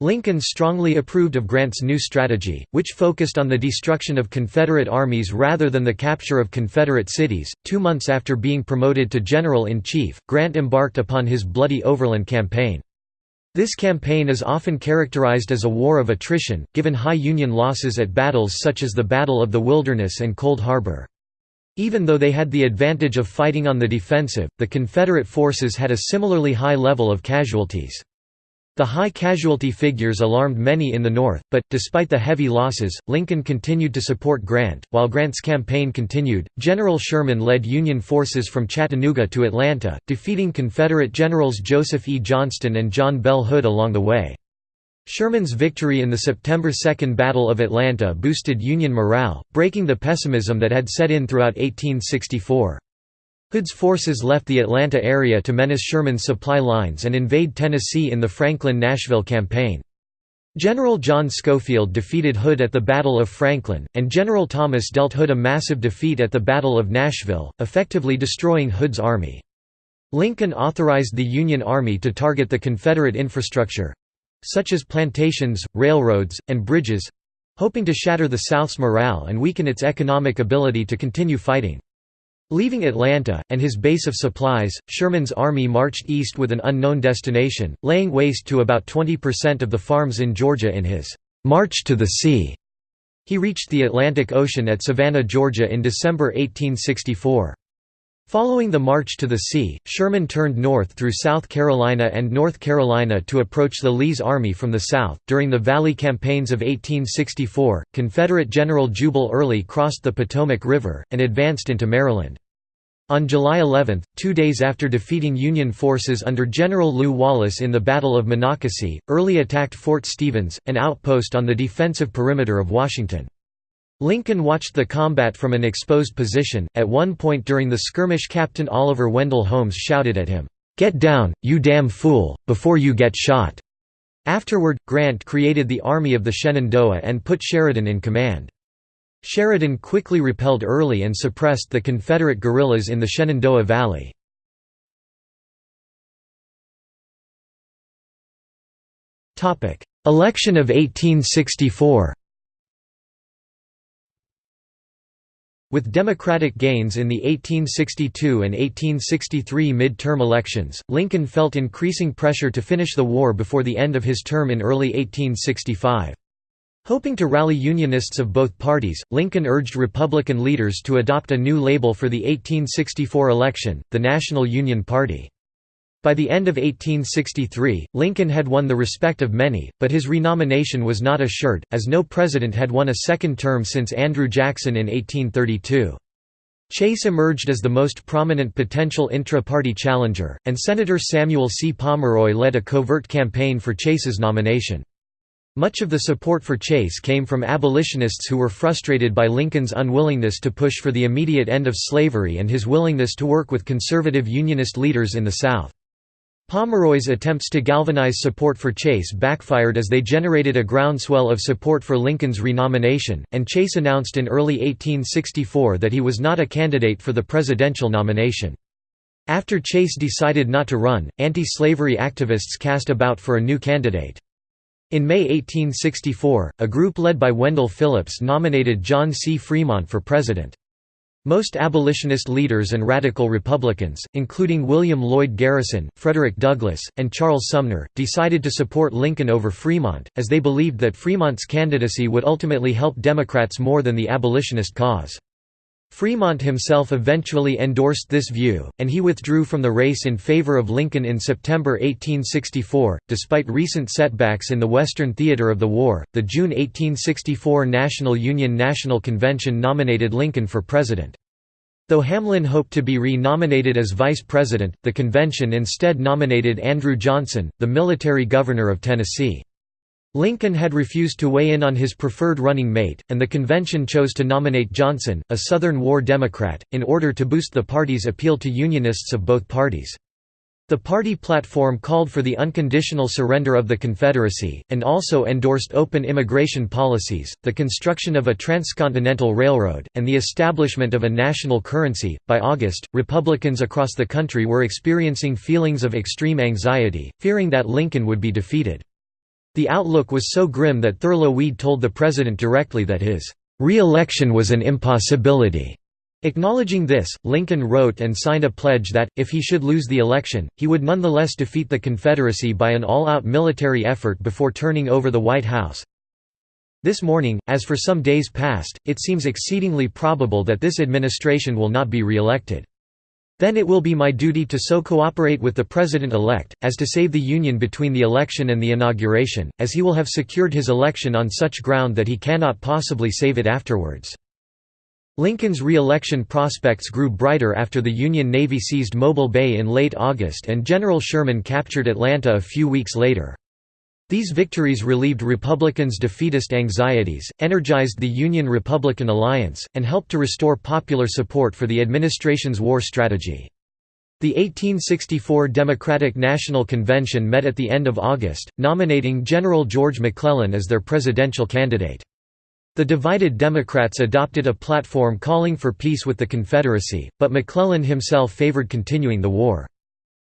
Lincoln strongly approved of Grant's new strategy, which focused on the destruction of Confederate armies rather than the capture of Confederate cities. Two months after being promoted to General in Chief, Grant embarked upon his Bloody Overland campaign. This campaign is often characterized as a war of attrition, given high Union losses at battles such as the Battle of the Wilderness and Cold Harbor. Even though they had the advantage of fighting on the defensive, the Confederate forces had a similarly high level of casualties. The high casualty figures alarmed many in the North, but, despite the heavy losses, Lincoln continued to support Grant. While Grant's campaign continued, General Sherman led Union forces from Chattanooga to Atlanta, defeating Confederate generals Joseph E. Johnston and John Bell Hood along the way. Sherman's victory in the September 2 Battle of Atlanta boosted Union morale, breaking the pessimism that had set in throughout 1864. Hood's forces left the Atlanta area to menace Sherman's supply lines and invade Tennessee in the Franklin–Nashville campaign. General John Schofield defeated Hood at the Battle of Franklin, and General Thomas dealt Hood a massive defeat at the Battle of Nashville, effectively destroying Hood's army. Lincoln authorized the Union Army to target the Confederate infrastructure—such as plantations, railroads, and bridges—hoping to shatter the South's morale and weaken its economic ability to continue fighting. Leaving Atlanta, and his base of supplies, Sherman's army marched east with an unknown destination, laying waste to about 20% of the farms in Georgia in his «March to the Sea». He reached the Atlantic Ocean at Savannah, Georgia in December 1864. Following the march to the sea, Sherman turned north through South Carolina and North Carolina to approach the Lee's army from the south. During the Valley campaigns of 1864, Confederate General Jubal Early crossed the Potomac River, and advanced into Maryland. On July 11, two days after defeating Union forces under General Lew Wallace in the Battle of Monocacy, Early attacked Fort Stevens, an outpost on the defensive perimeter of Washington. Lincoln watched the combat from an exposed position. At one point during the skirmish, Captain Oliver Wendell Holmes shouted at him, Get down, you damn fool, before you get shot. Afterward, Grant created the Army of the Shenandoah and put Sheridan in command. Sheridan quickly repelled Early and suppressed the Confederate guerrillas in the Shenandoah Valley. Election of 1864 With Democratic gains in the 1862 and 1863 mid-term elections, Lincoln felt increasing pressure to finish the war before the end of his term in early 1865. Hoping to rally Unionists of both parties, Lincoln urged Republican leaders to adopt a new label for the 1864 election, the National Union Party. By the end of 1863, Lincoln had won the respect of many, but his renomination was not assured, as no president had won a second term since Andrew Jackson in 1832. Chase emerged as the most prominent potential intra-party challenger, and Senator Samuel C. Pomeroy led a covert campaign for Chase's nomination. Much of the support for Chase came from abolitionists who were frustrated by Lincoln's unwillingness to push for the immediate end of slavery and his willingness to work with conservative Unionist leaders in the South. Pomeroy's attempts to galvanize support for Chase backfired as they generated a groundswell of support for Lincoln's renomination, and Chase announced in early 1864 that he was not a candidate for the presidential nomination. After Chase decided not to run, anti-slavery activists cast about for a new candidate. In May 1864, a group led by Wendell Phillips nominated John C. Fremont for president. Most abolitionist leaders and radical Republicans, including William Lloyd Garrison, Frederick Douglass, and Charles Sumner, decided to support Lincoln over Fremont, as they believed that Fremont's candidacy would ultimately help Democrats more than the abolitionist cause. Fremont himself eventually endorsed this view, and he withdrew from the race in favor of Lincoln in September 1864. Despite recent setbacks in the Western theater of the war, the June 1864 National Union National Convention nominated Lincoln for president. Though Hamlin hoped to be re-nominated as vice president, the convention instead nominated Andrew Johnson, the military governor of Tennessee. Lincoln had refused to weigh in on his preferred running mate, and the convention chose to nominate Johnson, a Southern War Democrat, in order to boost the party's appeal to Unionists of both parties. The party platform called for the unconditional surrender of the Confederacy, and also endorsed open immigration policies, the construction of a transcontinental railroad, and the establishment of a national currency. By August, Republicans across the country were experiencing feelings of extreme anxiety, fearing that Lincoln would be defeated. The outlook was so grim that Thurlow Weed told the president directly that his re-election was an impossibility. Acknowledging this, Lincoln wrote and signed a pledge that, if he should lose the election, he would nonetheless defeat the Confederacy by an all-out military effort before turning over the White House. This morning, as for some days past, it seems exceedingly probable that this administration will not be re-elected. Then it will be my duty to so cooperate with the President-elect, as to save the Union between the election and the inauguration, as he will have secured his election on such ground that he cannot possibly save it afterwards." Lincoln's re-election prospects grew brighter after the Union Navy seized Mobile Bay in late August and General Sherman captured Atlanta a few weeks later. These victories relieved Republicans' defeatist anxieties, energized the Union-Republican alliance, and helped to restore popular support for the administration's war strategy. The 1864 Democratic National Convention met at the end of August, nominating General George McClellan as their presidential candidate. The divided Democrats adopted a platform calling for peace with the Confederacy, but McClellan himself favored continuing the war.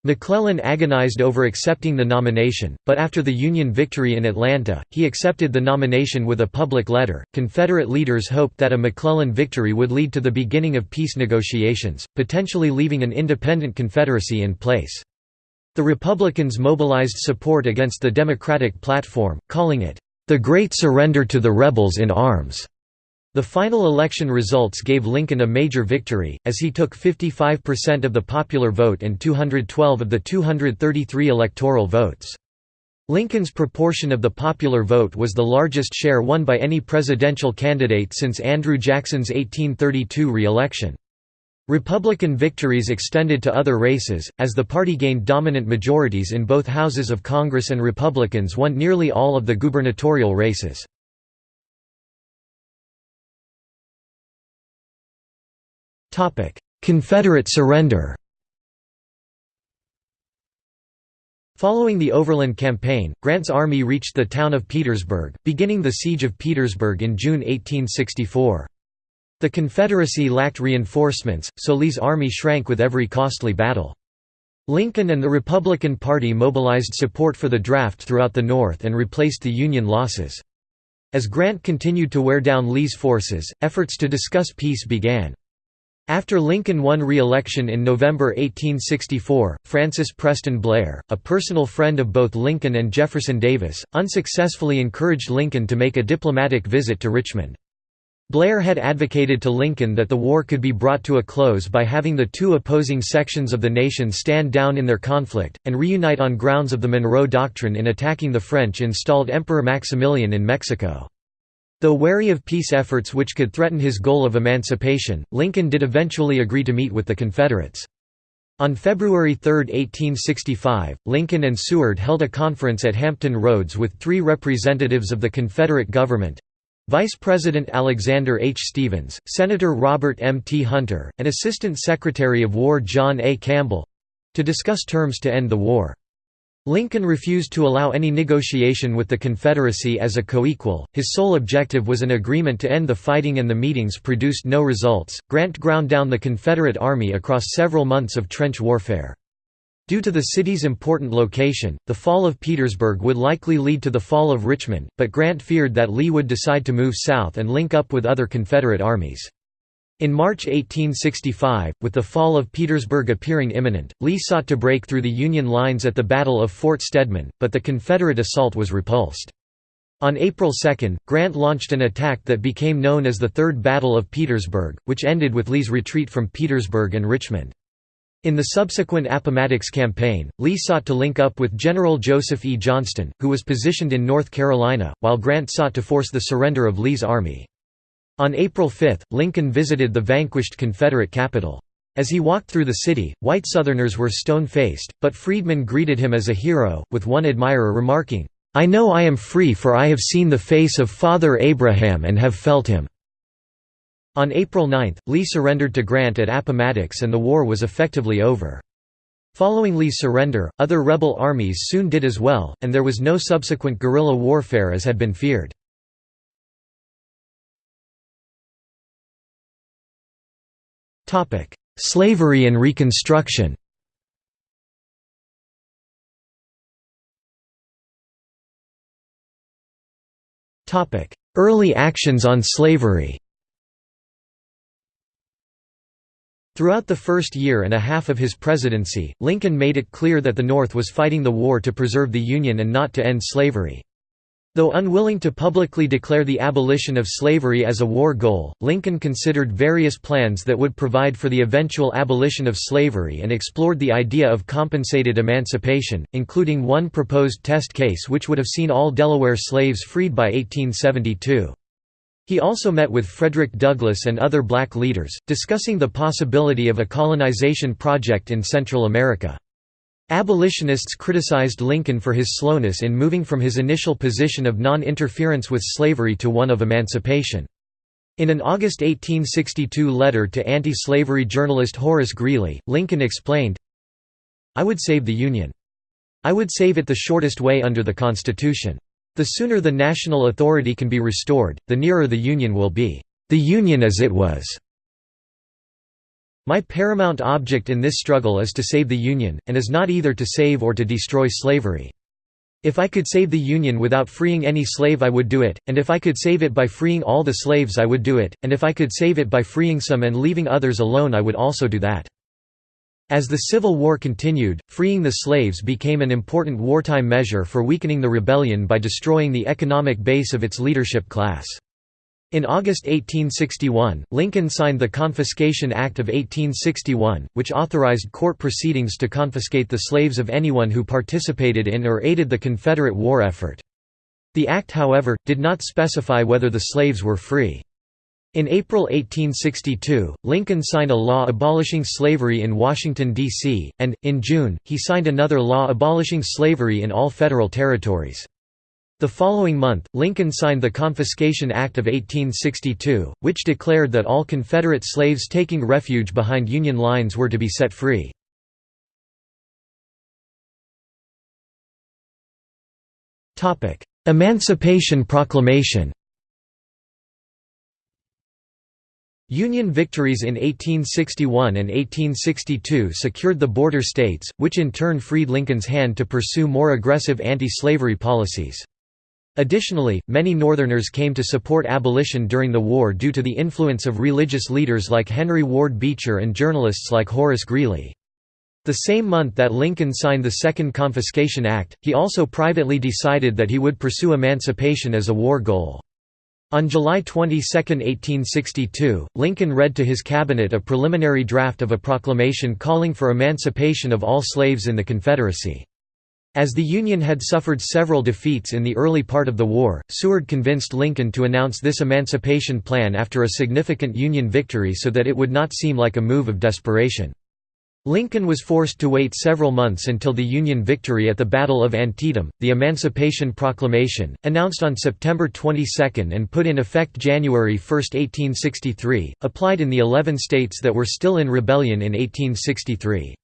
McClellan agonized over accepting the nomination, but after the Union victory in Atlanta, he accepted the nomination with a public letter. Confederate leaders hoped that a McClellan victory would lead to the beginning of peace negotiations, potentially leaving an independent Confederacy in place. The Republicans mobilized support against the Democratic platform, calling it the Great Surrender to the Rebels in Arms. The final election results gave Lincoln a major victory, as he took 55% of the popular vote and 212 of the 233 electoral votes. Lincoln's proportion of the popular vote was the largest share won by any presidential candidate since Andrew Jackson's 1832 re-election. Republican victories extended to other races, as the party gained dominant majorities in both houses of Congress and Republicans won nearly all of the gubernatorial races. Confederate surrender Following the Overland Campaign, Grant's army reached the town of Petersburg, beginning the Siege of Petersburg in June 1864. The Confederacy lacked reinforcements, so Lee's army shrank with every costly battle. Lincoln and the Republican Party mobilized support for the draft throughout the North and replaced the Union losses. As Grant continued to wear down Lee's forces, efforts to discuss peace began. After Lincoln won re-election in November 1864, Francis Preston Blair, a personal friend of both Lincoln and Jefferson Davis, unsuccessfully encouraged Lincoln to make a diplomatic visit to Richmond. Blair had advocated to Lincoln that the war could be brought to a close by having the two opposing sections of the nation stand down in their conflict, and reunite on grounds of the Monroe Doctrine in attacking the French-installed Emperor Maximilian in Mexico. Though wary of peace efforts which could threaten his goal of emancipation, Lincoln did eventually agree to meet with the Confederates. On February 3, 1865, Lincoln and Seward held a conference at Hampton Roads with three representatives of the Confederate government, Vice President Alexander H. Stephens, Senator Robert M. T. Hunter, and Assistant Secretary of War John A. Campbell—to discuss terms to end the war. Lincoln refused to allow any negotiation with the Confederacy as a co-equal. His sole objective was an agreement to end the fighting and the meetings produced no results. Grant ground down the Confederate army across several months of trench warfare. Due to the city's important location, the fall of Petersburg would likely lead to the fall of Richmond, but Grant feared that Lee would decide to move south and link up with other Confederate armies. In March 1865, with the fall of Petersburg appearing imminent, Lee sought to break through the Union lines at the Battle of Fort Stedman, but the Confederate assault was repulsed. On April 2, Grant launched an attack that became known as the Third Battle of Petersburg, which ended with Lee's retreat from Petersburg and Richmond. In the subsequent Appomattox campaign, Lee sought to link up with General Joseph E. Johnston, who was positioned in North Carolina, while Grant sought to force the surrender of Lee's army. On April 5, Lincoln visited the vanquished Confederate capital. As he walked through the city, white Southerners were stone-faced, but freedmen greeted him as a hero, with one admirer remarking, "'I know I am free for I have seen the face of Father Abraham and have felt him.' On April 9, Lee surrendered to Grant at Appomattox and the war was effectively over. Following Lee's surrender, other rebel armies soon did as well, and there was no subsequent guerrilla warfare as had been feared. Slavery and Reconstruction Topic: Early actions on slavery Throughout the first year and a half of his presidency, Lincoln made it clear that the North was fighting the war to preserve the Union and not to end slavery. Though unwilling to publicly declare the abolition of slavery as a war goal, Lincoln considered various plans that would provide for the eventual abolition of slavery and explored the idea of compensated emancipation, including one proposed test case which would have seen all Delaware slaves freed by 1872. He also met with Frederick Douglass and other black leaders, discussing the possibility of a colonization project in Central America. Abolitionists criticized Lincoln for his slowness in moving from his initial position of non-interference with slavery to one of emancipation. In an August 1862 letter to anti-slavery journalist Horace Greeley, Lincoln explained, I would save the Union. I would save it the shortest way under the Constitution. The sooner the national authority can be restored, the nearer the Union will be. The Union as it was. My paramount object in this struggle is to save the Union, and is not either to save or to destroy slavery. If I could save the Union without freeing any slave I would do it, and if I could save it by freeing all the slaves I would do it, and if I could save it by freeing some and leaving others alone I would also do that. As the Civil War continued, freeing the slaves became an important wartime measure for weakening the rebellion by destroying the economic base of its leadership class. In August 1861, Lincoln signed the Confiscation Act of 1861, which authorized court proceedings to confiscate the slaves of anyone who participated in or aided the Confederate war effort. The act however, did not specify whether the slaves were free. In April 1862, Lincoln signed a law abolishing slavery in Washington, D.C., and, in June, he signed another law abolishing slavery in all federal territories. The following month, Lincoln signed the Confiscation Act of 1862, which declared that all Confederate slaves taking refuge behind Union lines were to be set free. Emancipation Proclamation Union victories in 1861 and 1862 secured the border states, which in turn freed Lincoln's hand to pursue more aggressive anti-slavery policies. Additionally, many Northerners came to support abolition during the war due to the influence of religious leaders like Henry Ward Beecher and journalists like Horace Greeley. The same month that Lincoln signed the Second Confiscation Act, he also privately decided that he would pursue emancipation as a war goal. On July 22, 1862, Lincoln read to his cabinet a preliminary draft of a proclamation calling for emancipation of all slaves in the Confederacy. As the Union had suffered several defeats in the early part of the war, Seward convinced Lincoln to announce this emancipation plan after a significant Union victory so that it would not seem like a move of desperation. Lincoln was forced to wait several months until the Union victory at the Battle of Antietam. The Emancipation Proclamation, announced on September 22 and put in effect January 1, 1863, applied in the 11 states that were still in rebellion in 1863.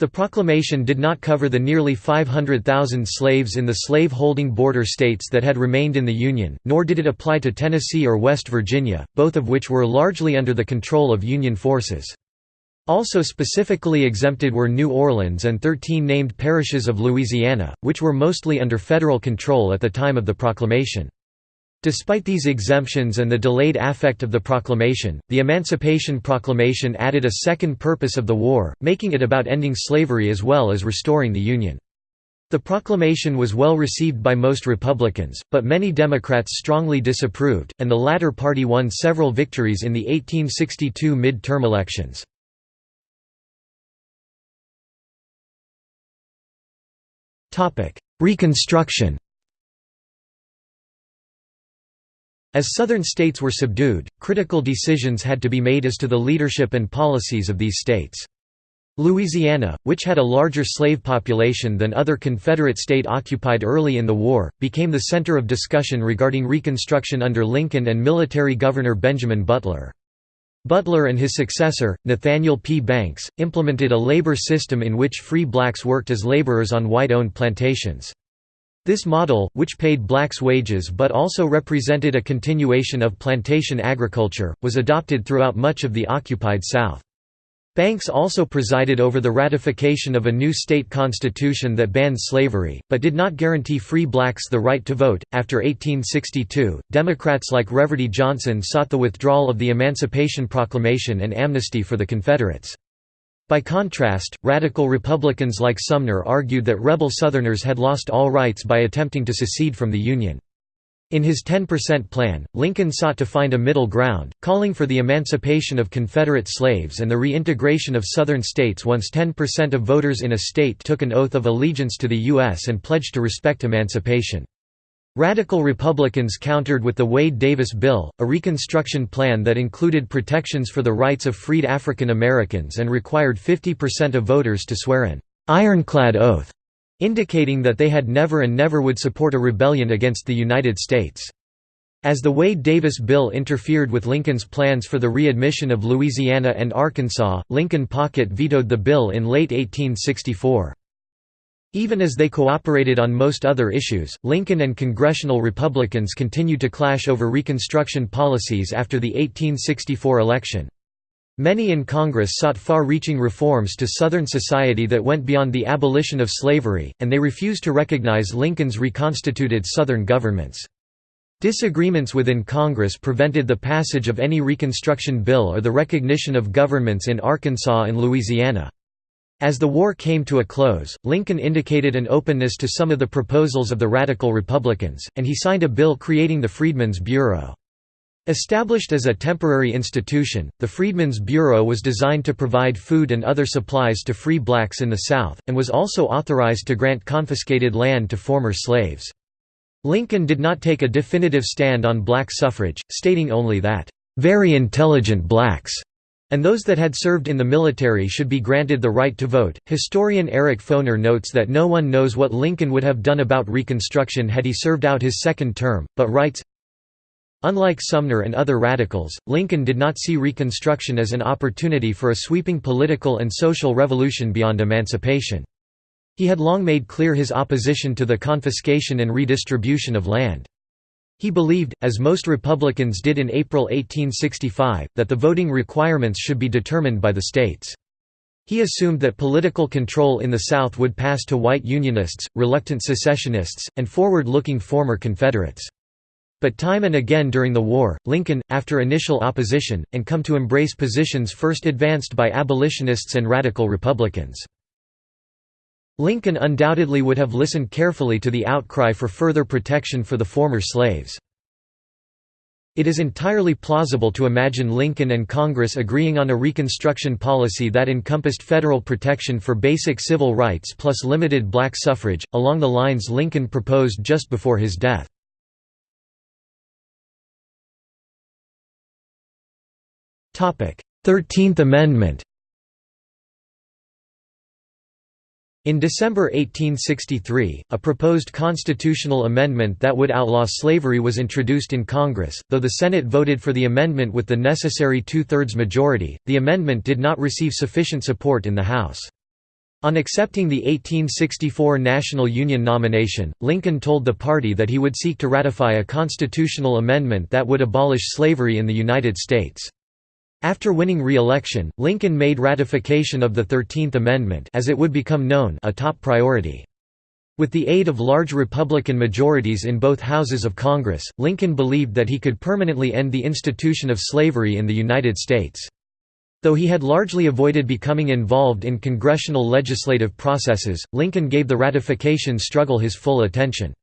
The proclamation did not cover the nearly 500,000 slaves in the slave-holding border states that had remained in the Union, nor did it apply to Tennessee or West Virginia, both of which were largely under the control of Union forces. Also specifically exempted were New Orleans and 13 named parishes of Louisiana, which were mostly under federal control at the time of the proclamation. Despite these exemptions and the delayed affect of the proclamation, the Emancipation Proclamation added a second purpose of the war, making it about ending slavery as well as restoring the Union. The proclamation was well received by most Republicans, but many Democrats strongly disapproved, and the latter party won several victories in the 1862 mid-term elections. Reconstruction As Southern states were subdued, critical decisions had to be made as to the leadership and policies of these states. Louisiana, which had a larger slave population than other Confederate state occupied early in the war, became the center of discussion regarding Reconstruction under Lincoln and military governor Benjamin Butler. Butler and his successor, Nathaniel P. Banks, implemented a labor system in which free blacks worked as laborers on white-owned plantations. This model, which paid blacks wages but also represented a continuation of plantation agriculture, was adopted throughout much of the occupied South. Banks also presided over the ratification of a new state constitution that banned slavery, but did not guarantee free blacks the right to vote. After 1862, Democrats like Reverdy Johnson sought the withdrawal of the Emancipation Proclamation and amnesty for the Confederates. By contrast, radical Republicans like Sumner argued that rebel Southerners had lost all rights by attempting to secede from the Union. In his 10% plan, Lincoln sought to find a middle ground, calling for the emancipation of Confederate slaves and the reintegration of Southern states once 10% of voters in a state took an oath of allegiance to the U.S. and pledged to respect emancipation. Radical Republicans countered with the Wade-Davis Bill, a Reconstruction plan that included protections for the rights of freed African Americans and required 50% of voters to swear an «ironclad oath», indicating that they had never and never would support a rebellion against the United States. As the Wade-Davis bill interfered with Lincoln's plans for the readmission of Louisiana and Arkansas, Lincoln Pocket vetoed the bill in late 1864. Even as they cooperated on most other issues, Lincoln and congressional Republicans continued to clash over Reconstruction policies after the 1864 election. Many in Congress sought far-reaching reforms to Southern society that went beyond the abolition of slavery, and they refused to recognize Lincoln's reconstituted Southern governments. Disagreements within Congress prevented the passage of any Reconstruction bill or the recognition of governments in Arkansas and Louisiana. As the war came to a close, Lincoln indicated an openness to some of the proposals of the Radical Republicans, and he signed a bill creating the Freedmen's Bureau. Established as a temporary institution, the Freedmen's Bureau was designed to provide food and other supplies to free blacks in the South, and was also authorized to grant confiscated land to former slaves. Lincoln did not take a definitive stand on black suffrage, stating only that, "...very intelligent blacks." And those that had served in the military should be granted the right to vote. Historian Eric Foner notes that no one knows what Lincoln would have done about Reconstruction had he served out his second term, but writes Unlike Sumner and other radicals, Lincoln did not see Reconstruction as an opportunity for a sweeping political and social revolution beyond emancipation. He had long made clear his opposition to the confiscation and redistribution of land. He believed, as most Republicans did in April 1865, that the voting requirements should be determined by the states. He assumed that political control in the South would pass to white Unionists, reluctant secessionists, and forward-looking former Confederates. But time and again during the war, Lincoln, after initial opposition, and come to embrace positions first advanced by abolitionists and radical Republicans. Lincoln undoubtedly would have listened carefully to the outcry for further protection for the former slaves. It is entirely plausible to imagine Lincoln and Congress agreeing on a Reconstruction policy that encompassed federal protection for basic civil rights plus limited black suffrage, along the lines Lincoln proposed just before his death. Thirteenth Amendment In December 1863, a proposed constitutional amendment that would outlaw slavery was introduced in Congress. Though the Senate voted for the amendment with the necessary two thirds majority, the amendment did not receive sufficient support in the House. On accepting the 1864 National Union nomination, Lincoln told the party that he would seek to ratify a constitutional amendment that would abolish slavery in the United States. After winning re-election, Lincoln made ratification of the Thirteenth Amendment as it would become known a top priority. With the aid of large Republican majorities in both houses of Congress, Lincoln believed that he could permanently end the institution of slavery in the United States. Though he had largely avoided becoming involved in congressional legislative processes, Lincoln gave the ratification struggle his full attention.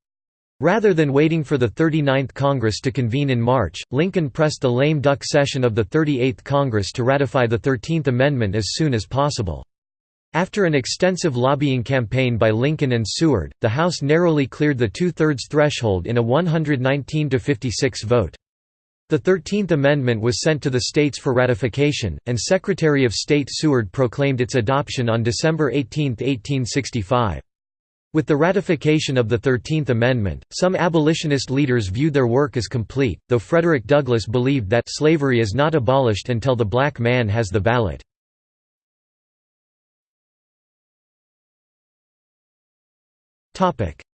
Rather than waiting for the 39th Congress to convene in March, Lincoln pressed the lame duck session of the 38th Congress to ratify the Thirteenth Amendment as soon as possible. After an extensive lobbying campaign by Lincoln and Seward, the House narrowly cleared the two-thirds threshold in a 119–56 vote. The Thirteenth Amendment was sent to the states for ratification, and Secretary of State Seward proclaimed its adoption on December 18, 1865. With the ratification of the Thirteenth Amendment, some abolitionist leaders viewed their work as complete, though Frederick Douglass believed that slavery is not abolished until the black man has the ballot.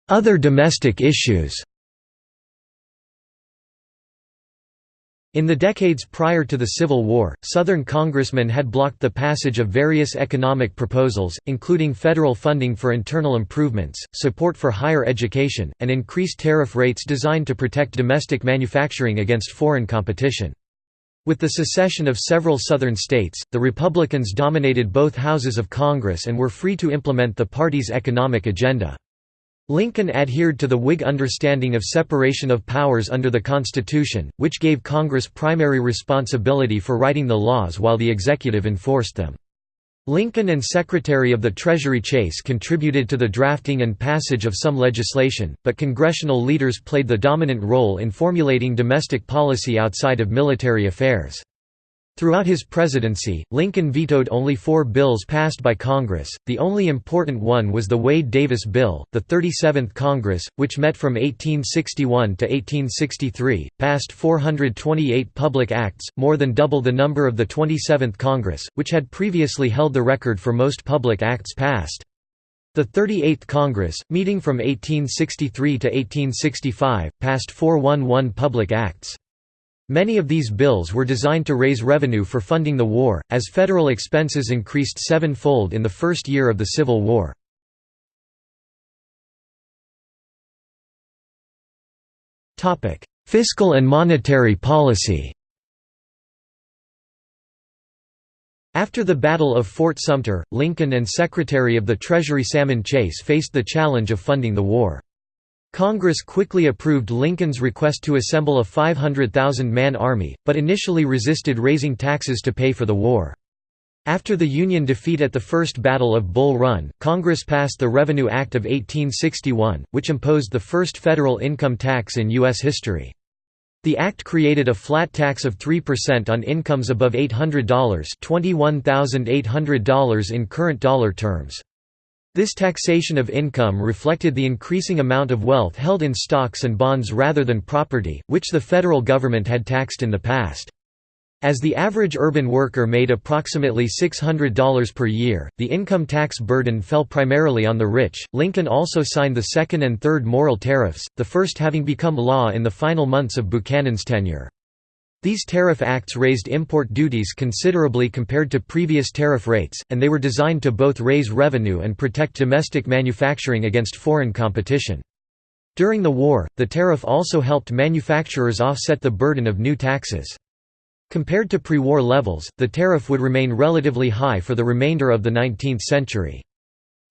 Other domestic issues In the decades prior to the Civil War, Southern congressmen had blocked the passage of various economic proposals, including federal funding for internal improvements, support for higher education, and increased tariff rates designed to protect domestic manufacturing against foreign competition. With the secession of several Southern states, the Republicans dominated both houses of Congress and were free to implement the party's economic agenda. Lincoln adhered to the Whig understanding of separation of powers under the Constitution, which gave Congress primary responsibility for writing the laws while the executive enforced them. Lincoln and Secretary of the Treasury Chase contributed to the drafting and passage of some legislation, but congressional leaders played the dominant role in formulating domestic policy outside of military affairs. Throughout his presidency, Lincoln vetoed only four bills passed by Congress. The only important one was the Wade-Davis Bill. The 37th Congress, which met from 1861 to 1863, passed 428 public acts, more than double the number of the 27th Congress, which had previously held the record for most public acts passed. The 38th Congress, meeting from 1863 to 1865, passed 411 public acts. Many of these bills were designed to raise revenue for funding the war, as federal expenses increased seven-fold in the first year of the Civil War. Fiscal and monetary policy After the Battle of Fort Sumter, Lincoln and Secretary of the Treasury Salmon Chase faced the challenge of funding the war. Congress quickly approved Lincoln's request to assemble a 500,000-man army, but initially resisted raising taxes to pay for the war. After the Union defeat at the First Battle of Bull Run, Congress passed the Revenue Act of 1861, which imposed the first federal income tax in U.S. history. The act created a flat tax of 3% on incomes above $800 $21,800 in current dollar terms. This taxation of income reflected the increasing amount of wealth held in stocks and bonds rather than property, which the federal government had taxed in the past. As the average urban worker made approximately $600 per year, the income tax burden fell primarily on the rich. Lincoln also signed the second and third Morrill tariffs, the first having become law in the final months of Buchanan's tenure. These tariff acts raised import duties considerably compared to previous tariff rates, and they were designed to both raise revenue and protect domestic manufacturing against foreign competition. During the war, the tariff also helped manufacturers offset the burden of new taxes. Compared to pre-war levels, the tariff would remain relatively high for the remainder of the 19th century.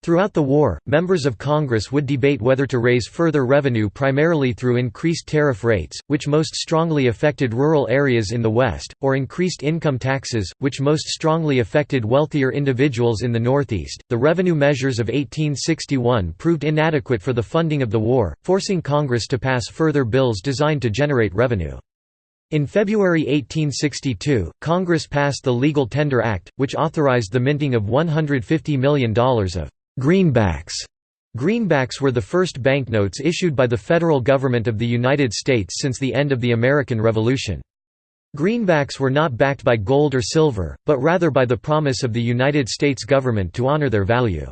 Throughout the war, members of Congress would debate whether to raise further revenue primarily through increased tariff rates, which most strongly affected rural areas in the West, or increased income taxes, which most strongly affected wealthier individuals in the Northeast. The revenue measures of 1861 proved inadequate for the funding of the war, forcing Congress to pass further bills designed to generate revenue. In February 1862, Congress passed the Legal Tender Act, which authorized the minting of $150 million of Greenbacks Greenbacks were the first banknotes issued by the federal government of the United States since the end of the American Revolution. Greenbacks were not backed by gold or silver, but rather by the promise of the United States government to honor their value.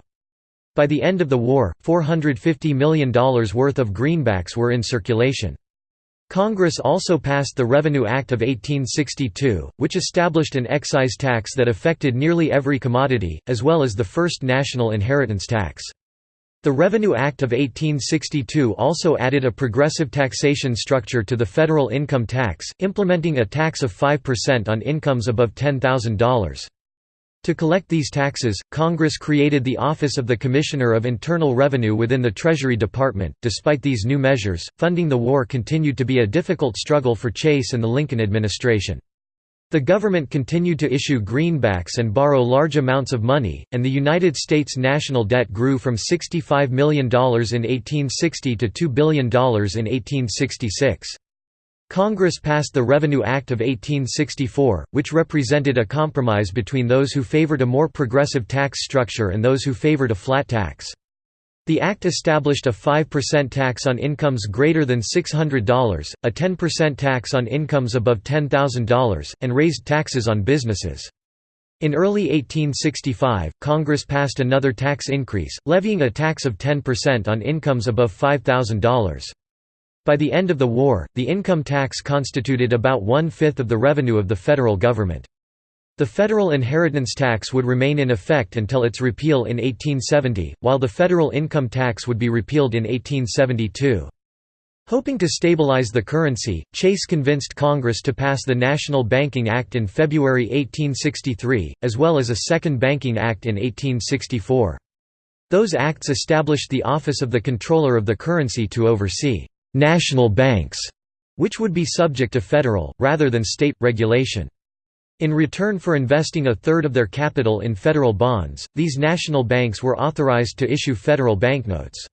By the end of the war, $450 million worth of greenbacks were in circulation. Congress also passed the Revenue Act of 1862, which established an excise tax that affected nearly every commodity, as well as the first national inheritance tax. The Revenue Act of 1862 also added a progressive taxation structure to the federal income tax, implementing a tax of 5% on incomes above $10,000. To collect these taxes, Congress created the Office of the Commissioner of Internal Revenue within the Treasury Department. Despite these new measures, funding the war continued to be a difficult struggle for Chase and the Lincoln administration. The government continued to issue greenbacks and borrow large amounts of money, and the United States national debt grew from $65 million in 1860 to $2 billion in 1866. Congress passed the Revenue Act of 1864, which represented a compromise between those who favored a more progressive tax structure and those who favored a flat tax. The act established a 5% tax on incomes greater than $600, a 10% tax on incomes above $10,000, and raised taxes on businesses. In early 1865, Congress passed another tax increase, levying a tax of 10% on incomes above $5,000. By the end of the war, the income tax constituted about one-fifth of the revenue of the federal government. The federal inheritance tax would remain in effect until its repeal in 1870, while the federal income tax would be repealed in 1872. Hoping to stabilize the currency, Chase convinced Congress to pass the National Banking Act in February 1863, as well as a Second Banking Act in 1864. Those acts established the Office of the Comptroller of the Currency to oversee national banks, which would be subject to federal, rather than state, regulation. In return for investing a third of their capital in federal bonds, these national banks were authorized to issue federal banknotes.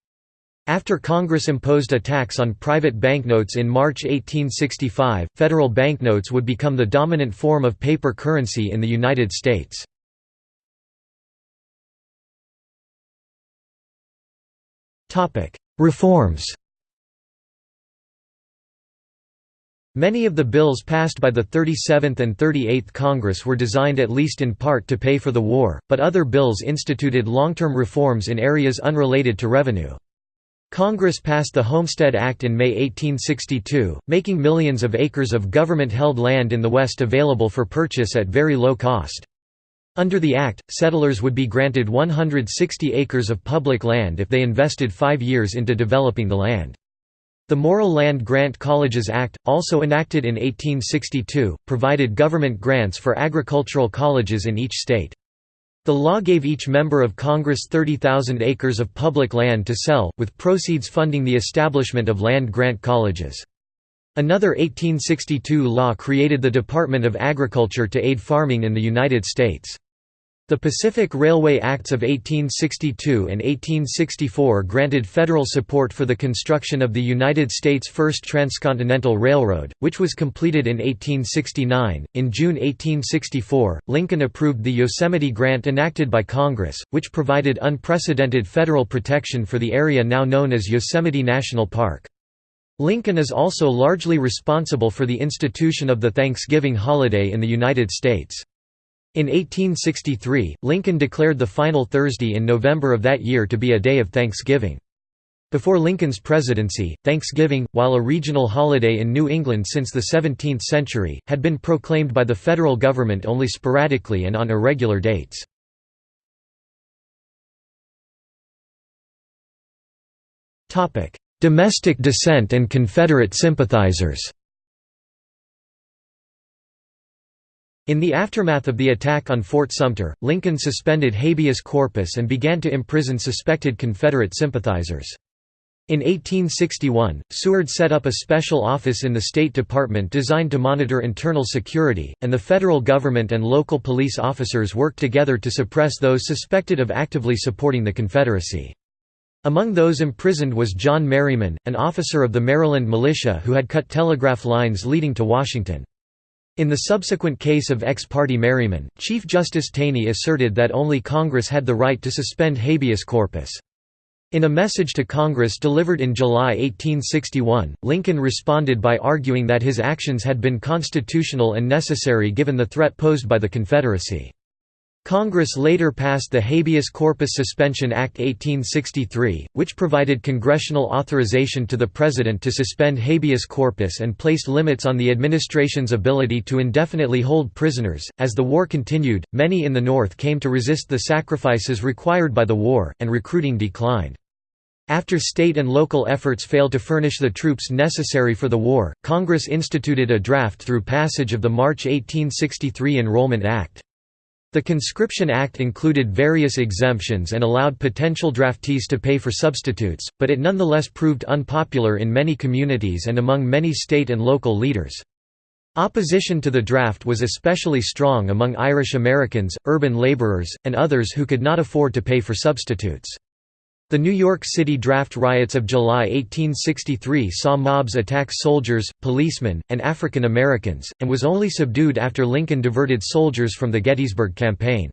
After Congress imposed a tax on private banknotes in March 1865, federal banknotes would become the dominant form of paper currency in the United States. Reforms Many of the bills passed by the 37th and 38th Congress were designed at least in part to pay for the war, but other bills instituted long-term reforms in areas unrelated to revenue. Congress passed the Homestead Act in May 1862, making millions of acres of government-held land in the West available for purchase at very low cost. Under the Act, settlers would be granted 160 acres of public land if they invested five years into developing the land. The Morrill Land Grant Colleges Act, also enacted in 1862, provided government grants for agricultural colleges in each state. The law gave each member of Congress 30,000 acres of public land to sell, with proceeds funding the establishment of land grant colleges. Another 1862 law created the Department of Agriculture to aid farming in the United States. The Pacific Railway Acts of 1862 and 1864 granted federal support for the construction of the United States' first transcontinental railroad, which was completed in 1869. In June 1864, Lincoln approved the Yosemite Grant enacted by Congress, which provided unprecedented federal protection for the area now known as Yosemite National Park. Lincoln is also largely responsible for the institution of the Thanksgiving holiday in the United States. In 1863, Lincoln declared the final Thursday in November of that year to be a day of Thanksgiving. Before Lincoln's presidency, Thanksgiving, while a regional holiday in New England since the 17th century, had been proclaimed by the federal government only sporadically and on irregular dates. Domestic dissent and Confederate sympathizers In the aftermath of the attack on Fort Sumter, Lincoln suspended habeas corpus and began to imprison suspected Confederate sympathizers. In 1861, Seward set up a special office in the State Department designed to monitor internal security, and the federal government and local police officers worked together to suppress those suspected of actively supporting the Confederacy. Among those imprisoned was John Merryman, an officer of the Maryland militia who had cut telegraph lines leading to Washington. In the subsequent case of ex parte Merryman, Chief Justice Taney asserted that only Congress had the right to suspend habeas corpus. In a message to Congress delivered in July 1861, Lincoln responded by arguing that his actions had been constitutional and necessary given the threat posed by the Confederacy. Congress later passed the Habeas Corpus Suspension Act 1863, which provided congressional authorization to the President to suspend habeas corpus and placed limits on the administration's ability to indefinitely hold prisoners. As the war continued, many in the North came to resist the sacrifices required by the war, and recruiting declined. After state and local efforts failed to furnish the troops necessary for the war, Congress instituted a draft through passage of the March 1863 Enrollment Act. The Conscription Act included various exemptions and allowed potential draftees to pay for substitutes, but it nonetheless proved unpopular in many communities and among many state and local leaders. Opposition to the draft was especially strong among Irish Americans, urban laborers, and others who could not afford to pay for substitutes. The New York City draft riots of July 1863 saw mobs attack soldiers, policemen, and African Americans, and was only subdued after Lincoln diverted soldiers from the Gettysburg Campaign.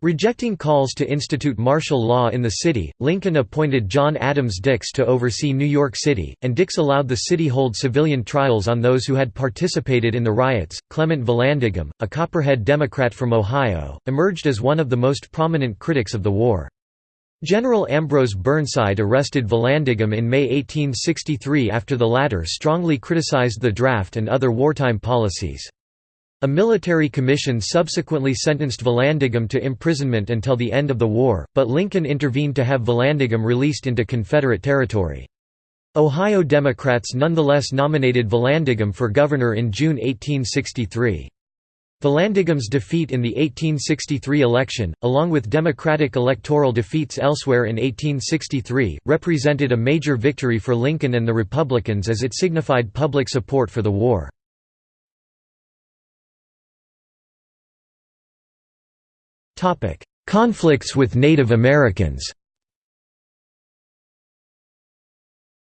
Rejecting calls to institute martial law in the city, Lincoln appointed John Adams Dix to oversee New York City, and Dix allowed the city hold civilian trials on those who had participated in the riots. Clement Vallandigham, a Copperhead Democrat from Ohio, emerged as one of the most prominent critics of the war. General Ambrose Burnside arrested Vallandigham in May 1863 after the latter strongly criticized the draft and other wartime policies. A military commission subsequently sentenced Vallandigham to imprisonment until the end of the war, but Lincoln intervened to have Vallandigham released into Confederate territory. Ohio Democrats nonetheless nominated Vallandigham for governor in June 1863. Vallandigham's defeat in the 1863 election, along with Democratic electoral defeats elsewhere in 1863, represented a major victory for Lincoln and the Republicans as it signified public support for the war. Conflicts with Native Americans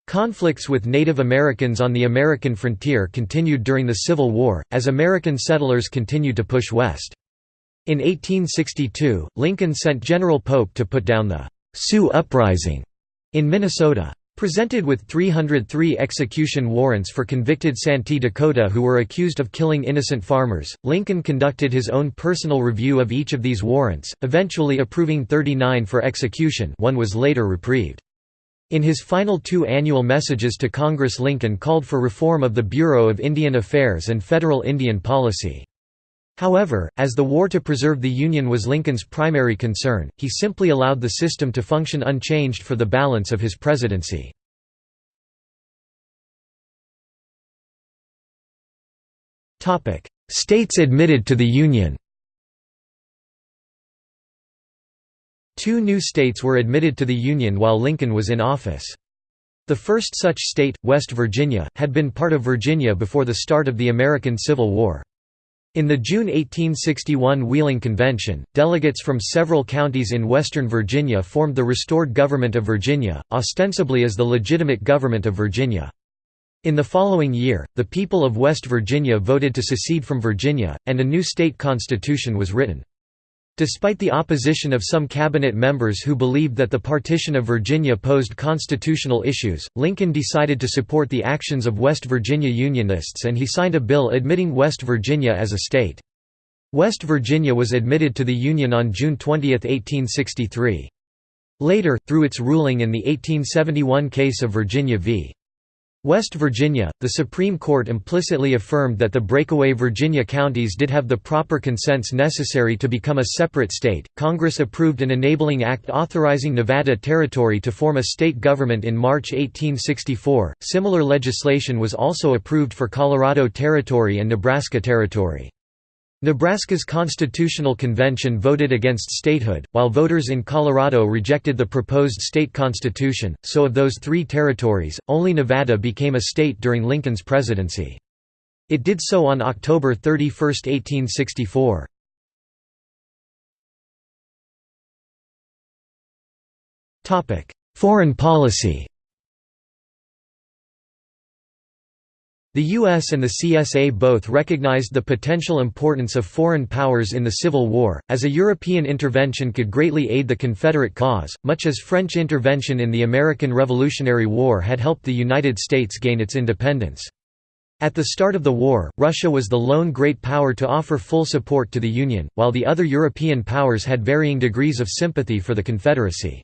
Conflicts with Native Americans on the American frontier continued during the Civil War, as American settlers continued to push west. In 1862, Lincoln sent General Pope to put down the Sioux Uprising in Minnesota. Presented with 303 execution warrants for convicted Santee Dakota who were accused of killing innocent farmers, Lincoln conducted his own personal review of each of these warrants, eventually approving 39 for execution one was later reprieved. In his final two annual messages to Congress Lincoln called for reform of the Bureau of Indian Affairs and federal Indian policy. However, as the war to preserve the Union was Lincoln's primary concern, he simply allowed the system to function unchanged for the balance of his presidency. States admitted to the Union Two new states were admitted to the Union while Lincoln was in office. The first such state, West Virginia, had been part of Virginia before the start of the American Civil War. In the June 1861 Wheeling Convention, delegates from several counties in western Virginia formed the restored government of Virginia, ostensibly as the legitimate government of Virginia. In the following year, the people of West Virginia voted to secede from Virginia, and a new state constitution was written. Despite the opposition of some cabinet members who believed that the partition of Virginia posed constitutional issues, Lincoln decided to support the actions of West Virginia Unionists and he signed a bill admitting West Virginia as a state. West Virginia was admitted to the Union on June 20, 1863. Later, through its ruling in the 1871 case of Virginia v. West Virginia, the Supreme Court implicitly affirmed that the breakaway Virginia counties did have the proper consents necessary to become a separate state. Congress approved an enabling act authorizing Nevada Territory to form a state government in March 1864. Similar legislation was also approved for Colorado Territory and Nebraska Territory. Nebraska's Constitutional Convention voted against statehood, while voters in Colorado rejected the proposed state constitution, so of those three territories, only Nevada became a state during Lincoln's presidency. It did so on October 31, 1864. Foreign policy The US and the CSA both recognized the potential importance of foreign powers in the Civil War, as a European intervention could greatly aid the Confederate cause, much as French intervention in the American Revolutionary War had helped the United States gain its independence. At the start of the war, Russia was the lone great power to offer full support to the Union, while the other European powers had varying degrees of sympathy for the Confederacy.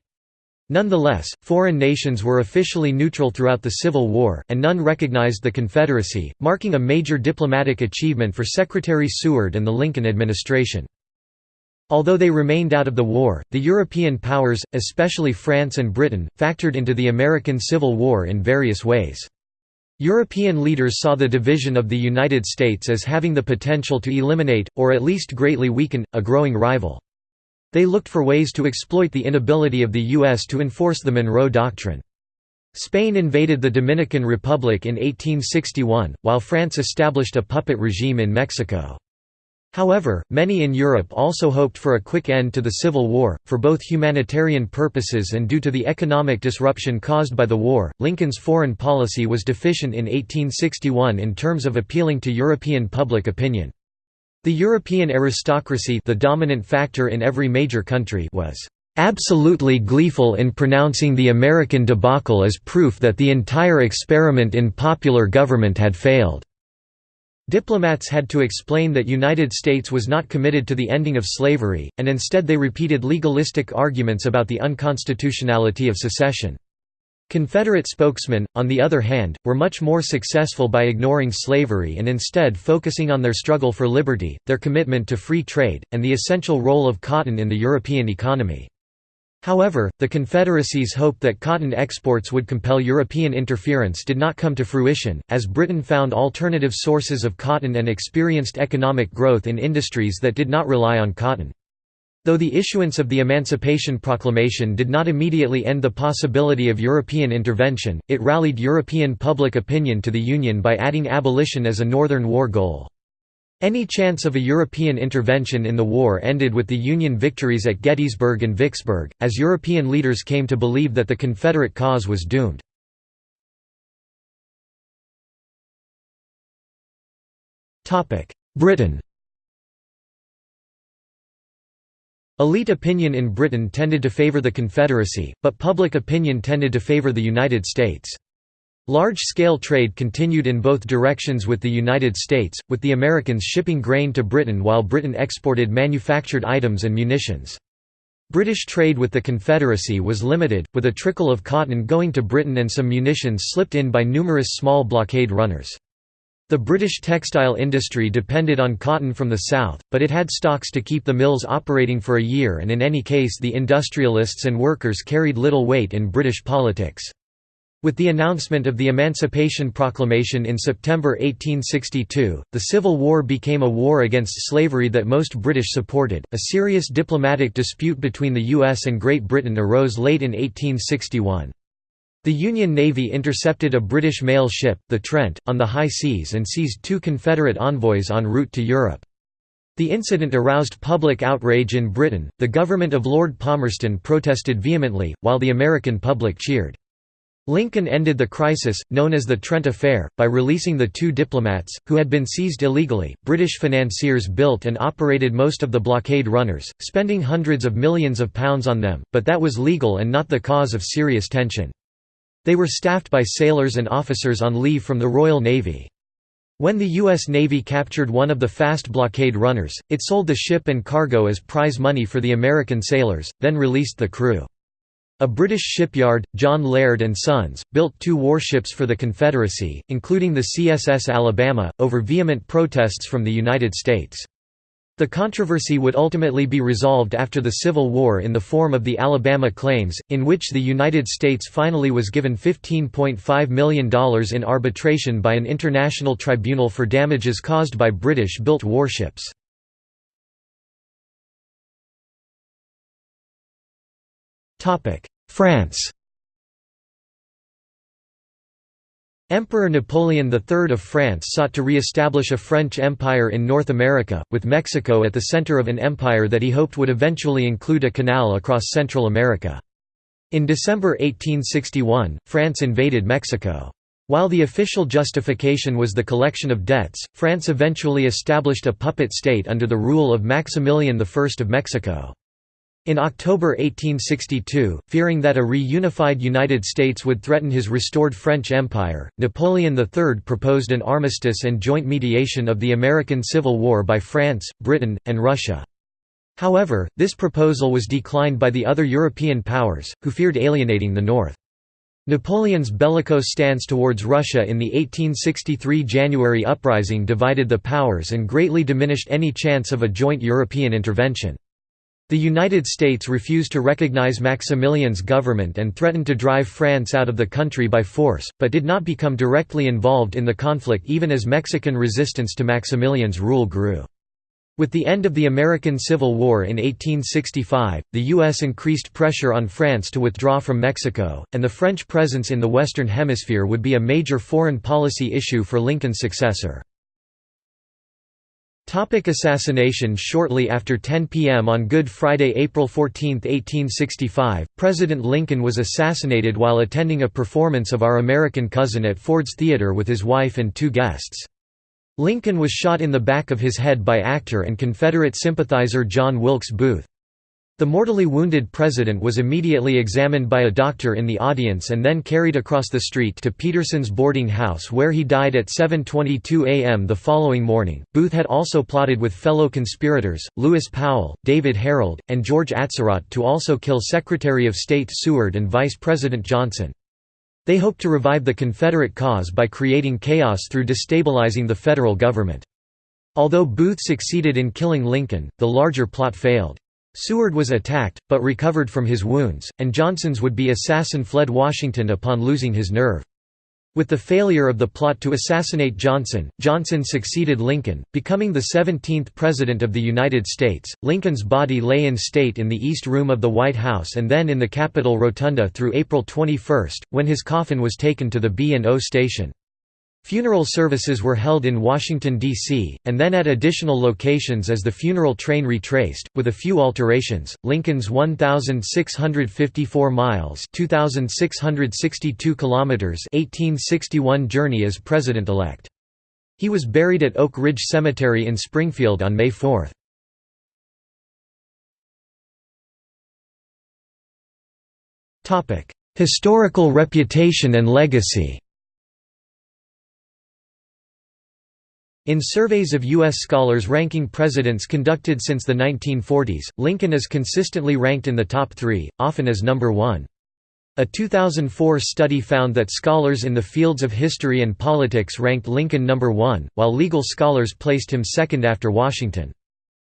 Nonetheless, foreign nations were officially neutral throughout the Civil War, and none recognized the Confederacy, marking a major diplomatic achievement for Secretary Seward and the Lincoln administration. Although they remained out of the war, the European powers, especially France and Britain, factored into the American Civil War in various ways. European leaders saw the division of the United States as having the potential to eliminate, or at least greatly weaken, a growing rival. They looked for ways to exploit the inability of the U.S. to enforce the Monroe Doctrine. Spain invaded the Dominican Republic in 1861, while France established a puppet regime in Mexico. However, many in Europe also hoped for a quick end to the Civil War, for both humanitarian purposes and due to the economic disruption caused by the war. Lincoln's foreign policy was deficient in 1861 in terms of appealing to European public opinion. The European aristocracy the dominant factor in every major country was "...absolutely gleeful in pronouncing the American debacle as proof that the entire experiment in popular government had failed." Diplomats had to explain that United States was not committed to the ending of slavery, and instead they repeated legalistic arguments about the unconstitutionality of secession. Confederate spokesmen, on the other hand, were much more successful by ignoring slavery and instead focusing on their struggle for liberty, their commitment to free trade, and the essential role of cotton in the European economy. However, the Confederacy's hope that cotton exports would compel European interference did not come to fruition, as Britain found alternative sources of cotton and experienced economic growth in industries that did not rely on cotton. Though the issuance of the Emancipation Proclamation did not immediately end the possibility of European intervention, it rallied European public opinion to the Union by adding abolition as a Northern War goal. Any chance of a European intervention in the war ended with the Union victories at Gettysburg and Vicksburg, as European leaders came to believe that the Confederate cause was doomed. Britain Elite opinion in Britain tended to favour the Confederacy, but public opinion tended to favour the United States. Large-scale trade continued in both directions with the United States, with the Americans shipping grain to Britain while Britain exported manufactured items and munitions. British trade with the Confederacy was limited, with a trickle of cotton going to Britain and some munitions slipped in by numerous small blockade runners. The British textile industry depended on cotton from the south, but it had stocks to keep the mills operating for a year and in any case the industrialists and workers carried little weight in British politics. With the announcement of the Emancipation Proclamation in September 1862, the Civil War became a war against slavery that most British supported. A serious diplomatic dispute between the US and Great Britain arose late in 1861. The Union Navy intercepted a British mail ship, the Trent, on the high seas and seized two Confederate envoys en route to Europe. The incident aroused public outrage in Britain, the government of Lord Palmerston protested vehemently, while the American public cheered. Lincoln ended the crisis, known as the Trent Affair, by releasing the two diplomats, who had been seized illegally. British financiers built and operated most of the blockade runners, spending hundreds of millions of pounds on them, but that was legal and not the cause of serious tension. They were staffed by sailors and officers on leave from the Royal Navy. When the U.S. Navy captured one of the fast blockade runners, it sold the ship and cargo as prize money for the American sailors, then released the crew. A British shipyard, John Laird and Sons, built two warships for the Confederacy, including the CSS Alabama, over vehement protests from the United States. The controversy would ultimately be resolved after the Civil War in the form of the Alabama Claims, in which the United States finally was given $15.5 million in arbitration by an international tribunal for damages caused by British-built warships. France Emperor Napoleon III of France sought to re-establish a French empire in North America, with Mexico at the center of an empire that he hoped would eventually include a canal across Central America. In December 1861, France invaded Mexico. While the official justification was the collection of debts, France eventually established a puppet state under the rule of Maximilian I of Mexico. In October 1862, fearing that a reunified United States would threaten his restored French Empire, Napoleon III proposed an armistice and joint mediation of the American Civil War by France, Britain, and Russia. However, this proposal was declined by the other European powers, who feared alienating the North. Napoleon's bellicose stance towards Russia in the 1863 January uprising divided the powers and greatly diminished any chance of a joint European intervention. The United States refused to recognize Maximilian's government and threatened to drive France out of the country by force, but did not become directly involved in the conflict even as Mexican resistance to Maximilian's rule grew. With the end of the American Civil War in 1865, the U.S. increased pressure on France to withdraw from Mexico, and the French presence in the Western Hemisphere would be a major foreign policy issue for Lincoln's successor. Topic assassination Shortly after 10 p.m. on Good Friday, April 14, 1865, President Lincoln was assassinated while attending a performance of Our American Cousin at Ford's Theater with his wife and two guests. Lincoln was shot in the back of his head by actor and Confederate sympathizer John Wilkes Booth. The mortally wounded president was immediately examined by a doctor in the audience and then carried across the street to Peterson's boarding house where he died at 7.22 am the following morning. Booth had also plotted with fellow conspirators, Lewis Powell, David Herold, and George Atzerodt to also kill Secretary of State Seward and Vice President Johnson. They hoped to revive the Confederate cause by creating chaos through destabilizing the federal government. Although Booth succeeded in killing Lincoln, the larger plot failed. Seward was attacked, but recovered from his wounds, and Johnson's would-be assassin fled Washington upon losing his nerve. With the failure of the plot to assassinate Johnson, Johnson succeeded Lincoln, becoming the 17th President of the United States. Lincoln's body lay in state in the East Room of the White House and then in the Capitol Rotunda through April 21, when his coffin was taken to the B&O station. Funeral services were held in Washington, D.C., and then at additional locations as the funeral train retraced, with a few alterations. Lincoln's 1,654 miles (2,662 kilometers) 1861 journey as president-elect. He was buried at Oak Ridge Cemetery in Springfield on May 4. Historical reputation and legacy In surveys of U.S. scholars ranking presidents conducted since the 1940s, Lincoln is consistently ranked in the top three, often as number one. A 2004 study found that scholars in the fields of history and politics ranked Lincoln number one, while legal scholars placed him second after Washington.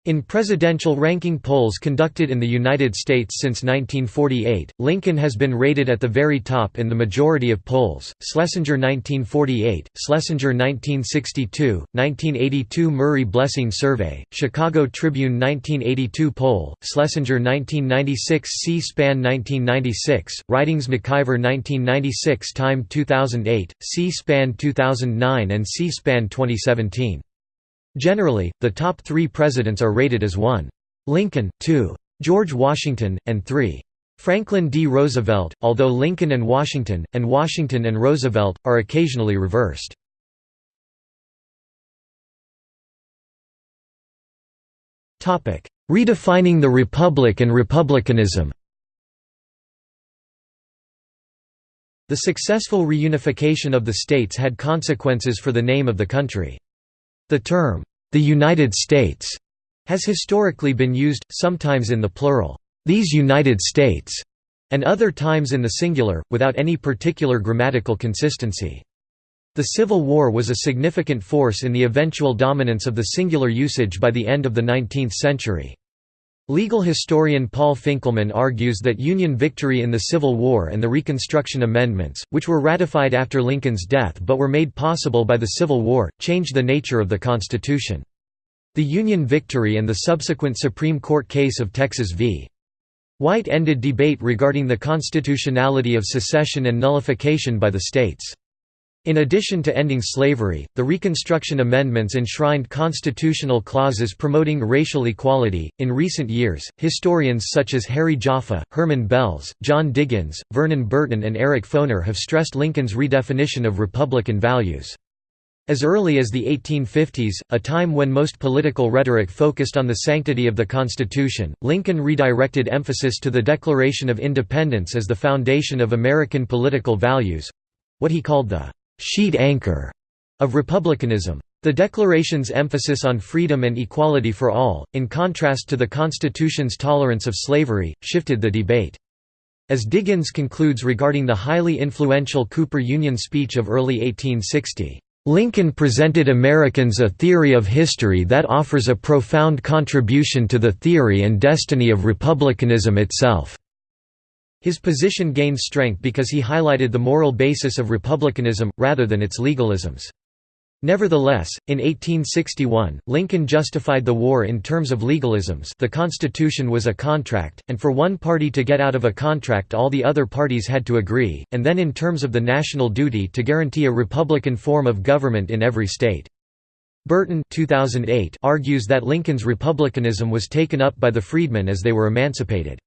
In presidential ranking polls conducted in the United States since 1948, Lincoln has been rated at the very top in the majority of polls. Schlesinger 1948, Schlesinger 1962, 1982 Murray Blessing Survey, Chicago Tribune 1982 poll, Schlesinger 1996 C-SPAN 1996, Ridings McIver 1996 Time 2008, C-SPAN 2009 and C-SPAN 2017. Generally, the top three presidents are rated as 1. Lincoln, 2. George Washington, and 3. Franklin D. Roosevelt, although Lincoln and Washington, and Washington and Roosevelt, are occasionally reversed. Redefining the Republic and Republicanism The successful reunification of the states had consequences for the name of the country. The term, "'the United States' has historically been used, sometimes in the plural, "'these United States' and other times in the singular, without any particular grammatical consistency. The Civil War was a significant force in the eventual dominance of the singular usage by the end of the 19th century. Legal historian Paul Finkelman argues that Union victory in the Civil War and the Reconstruction Amendments, which were ratified after Lincoln's death but were made possible by the Civil War, changed the nature of the Constitution. The Union victory and the subsequent Supreme Court case of Texas v. White ended debate regarding the constitutionality of secession and nullification by the states. In addition to ending slavery, the Reconstruction Amendments enshrined constitutional clauses promoting racial equality. In recent years, historians such as Harry Jaffa, Herman Belz, John Diggins, Vernon Burton, and Eric Foner have stressed Lincoln's redefinition of Republican values. As early as the 1850s, a time when most political rhetoric focused on the sanctity of the Constitution, Lincoln redirected emphasis to the Declaration of Independence as the foundation of American political values—what he called the sheet anchor of republicanism. The Declaration's emphasis on freedom and equality for all, in contrast to the Constitution's tolerance of slavery, shifted the debate. As Diggins concludes regarding the highly influential Cooper Union speech of early 1860, "...Lincoln presented Americans a theory of history that offers a profound contribution to the theory and destiny of republicanism itself." His position gained strength because he highlighted the moral basis of republicanism, rather than its legalisms. Nevertheless, in 1861, Lincoln justified the war in terms of legalisms the Constitution was a contract, and for one party to get out of a contract all the other parties had to agree, and then in terms of the national duty to guarantee a republican form of government in every state. Burton 2008 argues that Lincoln's republicanism was taken up by the freedmen as they were emancipated.